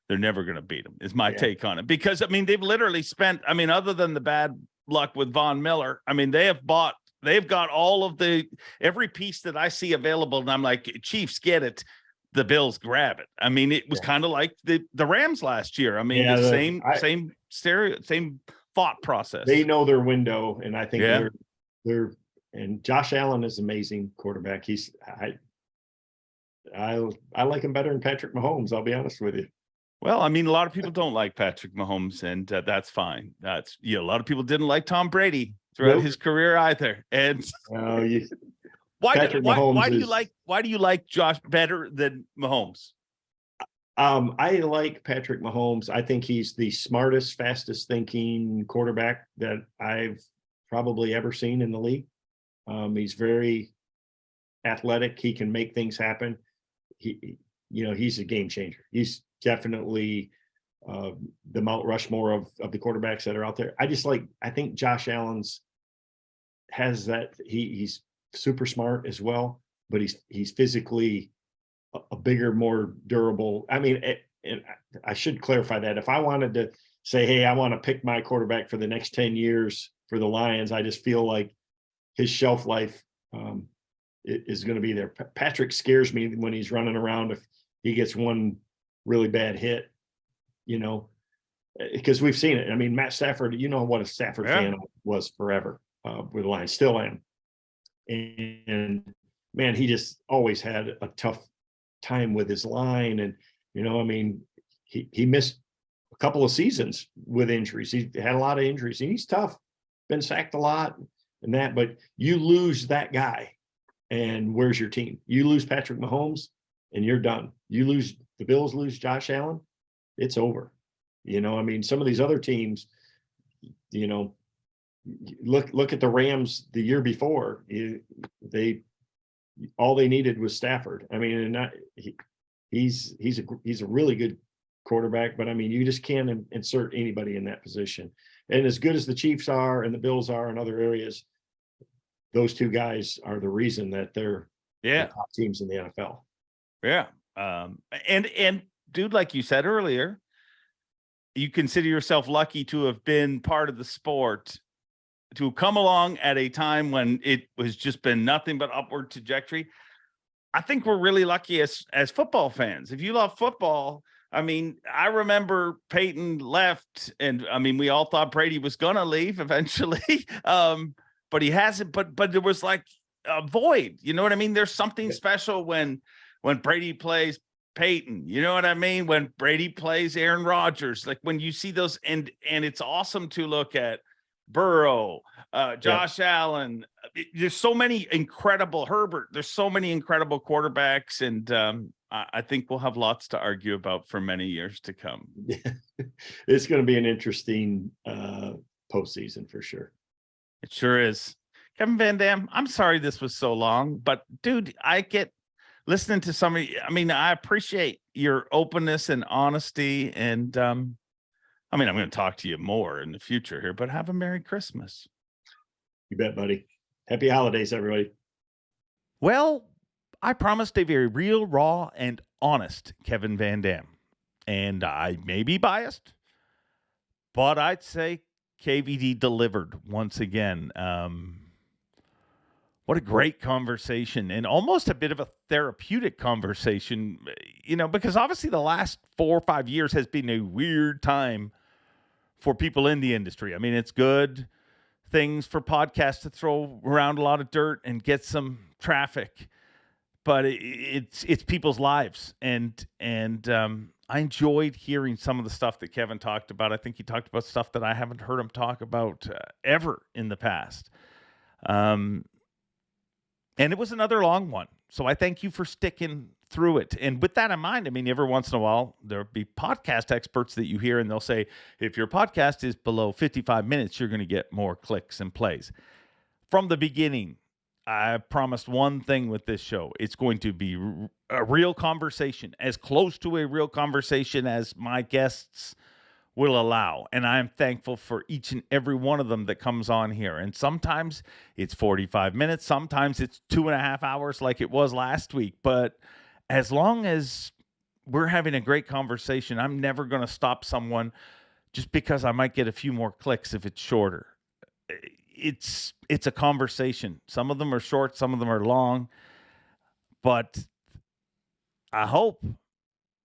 they're never going to beat them. Is my Yeah. take on it because I mean they've literally spent. I mean, other than the bad luck with Von Miller, I mean they have bought. They've got all of the every piece that I see available, and I'm like, Chiefs get it the Bills grab it. I mean, it was Yeah. kind of like the the Rams last year. I mean, Yeah, the, the- same I- same stereo, same thought process. They know their window and I think they're, they're, and Josh Allen is amazing quarterback. He's, I, I, I like him better than Patrick Mahomes. I'll be honest with you. well, I mean, a lot of people don't like Patrick Mahomes, and uh, that's fine. That's you know, a lot of people didn't like Tom Brady throughout Nope. his career either. And Uh, you, why? do- why, why do you is- like? Why do you like Josh better than Mahomes? Um, I like Patrick Mahomes. I think he's the smartest, fastest thinking quarterback that I've probably ever seen in the league. Um, he's very athletic. He can make things happen. He, you know, he's a game changer. He's definitely uh, the Mount Rushmore of, of the quarterbacks that are out there. I just like, I think Josh Allen's has that, he, he's super smart as well, but he's, he's physically a, a bigger, more durable. I mean, it, and I- should clarify that if I wanted to say, hey, I want to pick my quarterback for the next 10 years for the Lions, I just feel like his shelf life um, is going to be there. Patrick scares me when he's running around if he gets one really bad hit, you know, because we've seen it. I mean, Matt Stafford, you know what a Stafford Yeah. fan was forever uh, with the Lions, still am. And man, he just always had a tough time with his line. And, you know, I mean, he, he missed a couple of seasons with injuries. He had a lot of injuries and he's tough, been sacked a lot and that, but you lose that guy and where's your team? You lose Patrick Mahomes and you're done. You lose, the Bills lose Josh Allen, it's over. You know, I mean, some of these other teams, you know, look, look at the Rams the year before, they, all they needed was Stafford. I mean, and not, he, he's he's a he's a really good quarterback. But I mean, you just can't insert anybody in that position. And as good as the Chiefs are and the Bills are in other areas, those two guys are the reason that they're Yeah. the top teams in the NFL. Yeah. Um, and and dude, like you said earlier, you consider yourself lucky to have been part of the sport, to come along at a time when it was just been nothing but upward trajectory. I think we're really lucky as as football fans. If you love football, I mean, I remember Peyton left, and I mean, we all thought Brady was gonna leave eventually. um, but he hasn't, but but there was like a void. You know what I mean? There's something Yeah. special when when Brady plays Peyton. You know what I mean? When Brady plays Aaron Rodgers, like when you see those, and and it's awesome to look at Burrow, uh, Josh Allen. There's so many incredible Herbert. There's so many incredible quarterbacks, and um, I, I think we'll have lots to argue about for many years to come. it's going to be an interesting uh postseason for sure. It sure is. Kevin VanDam, I'm sorry this was so long, but dude, I get listening to somebody. I mean, I appreciate your openness and honesty. And um, I mean, I'm going to talk to you more in the future here, but have a Merry Christmas. You bet, buddy. Happy holidays, everybody. Well, I promised a very real, raw, and honest Kevin VanDam. And I may be biased, but I'd say KVD delivered once again. Um, what a great conversation and almost a bit of a therapeutic conversation, you know, because obviously the last four or five years has been a weird time for people in the industry. I mean, it's good things for podcasts to throw around a lot of dirt and get some traffic but it, it's it's people's lives and and um, I enjoyed hearing some of the stuff that Kevin talked about. I think he talked about stuff that I haven't heard him talk about uh, ever in the past. Um, and it was another long one. So I thank you for sticking through it. And with that in mind, I mean, every once in a while, there'll be podcast experts that you hear, and they'll say, if your podcast is below 55 minutes, you're going to get more clicks and plays. From the beginning, I promised one thing with this show it's going to be a real conversation, as close to a real conversation as my guests will allow. And I'm thankful for each and every one of them that comes on here. And sometimes it's 45 minutes, sometimes it's two and a half hours, like it was last week. But as long as we're having a great conversation, I'm never going to stop someone just because I might get a few more clicks if it's shorter. Eh, It's it's a conversation. Some of them are short, some of them are long, but I hope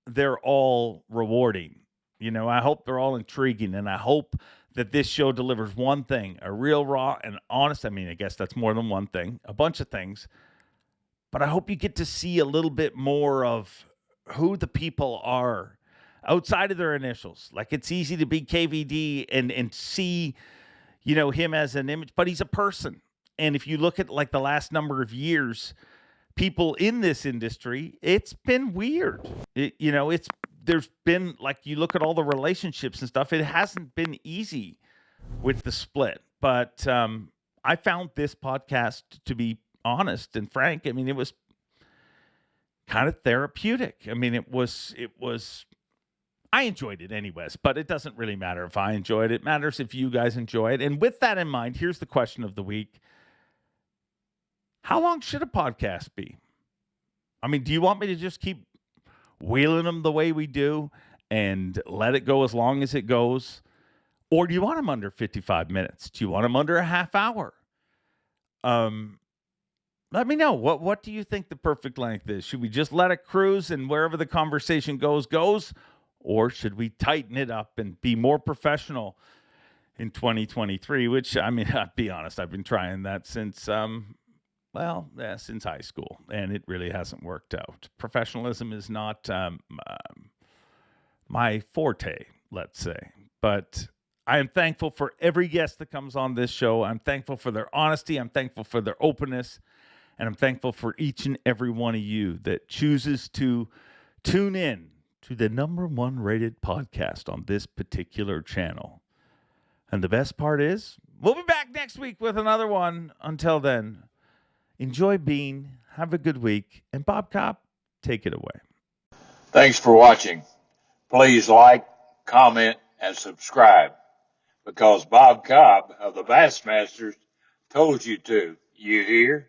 they're all rewarding. You know, I hope they're all intriguing, and I hope that this show delivers one thing a real, raw, and honest. I mean, I guess that's more than one thing, a bunch of things. But I hope you get to see a little bit more of who the people are outside of their initials. Like it's easy to be KVD and and see, you know, him as an image, but he's a person. And if you look at like the last number of years, people in this industry, it's been weird. It, you know, it's there's been like you look at all the relationships and stuff. It hasn't been easy with the split, but um, I found this podcast to be honest and frank. I mean, it was kind of therapeutic. I mean, it was it was. I enjoyed it anyways, but it doesn't really matter if I enjoyed it. It matters if you guys enjoy it. And with that in mind, here's the question of the week. How long should a podcast be? I mean, do you want me to just keep wheeling them the way we do and let it go as long as it goes? Or do you want them under 55 minutes? Do you want them under a half hour? Um, let me know. What what do you think the perfect length is? Should we just let it cruise and wherever the conversation goes, goes? Or should we tighten it up and be more professional in 2023? Which I mean, I'll be honest, I've been trying that since um well, yeah, since high school, and it really hasn't worked out. Professionalism is not um, um, my forte, let's say, but I am thankful for every guest that comes on this show. I'm thankful for their honesty. I'm thankful for their openness, and I'm thankful for each and every one of you that chooses to tune in to the number one rated podcast on this particular channel. And the best part is, we'll be back next week with another one. Until then. Enjoy being, have a good week, and Bob Cobb, take it away. Thanks for watching. Please like, comment, and subscribe because Bob Cobb of the Bassmasters told you to. You hear?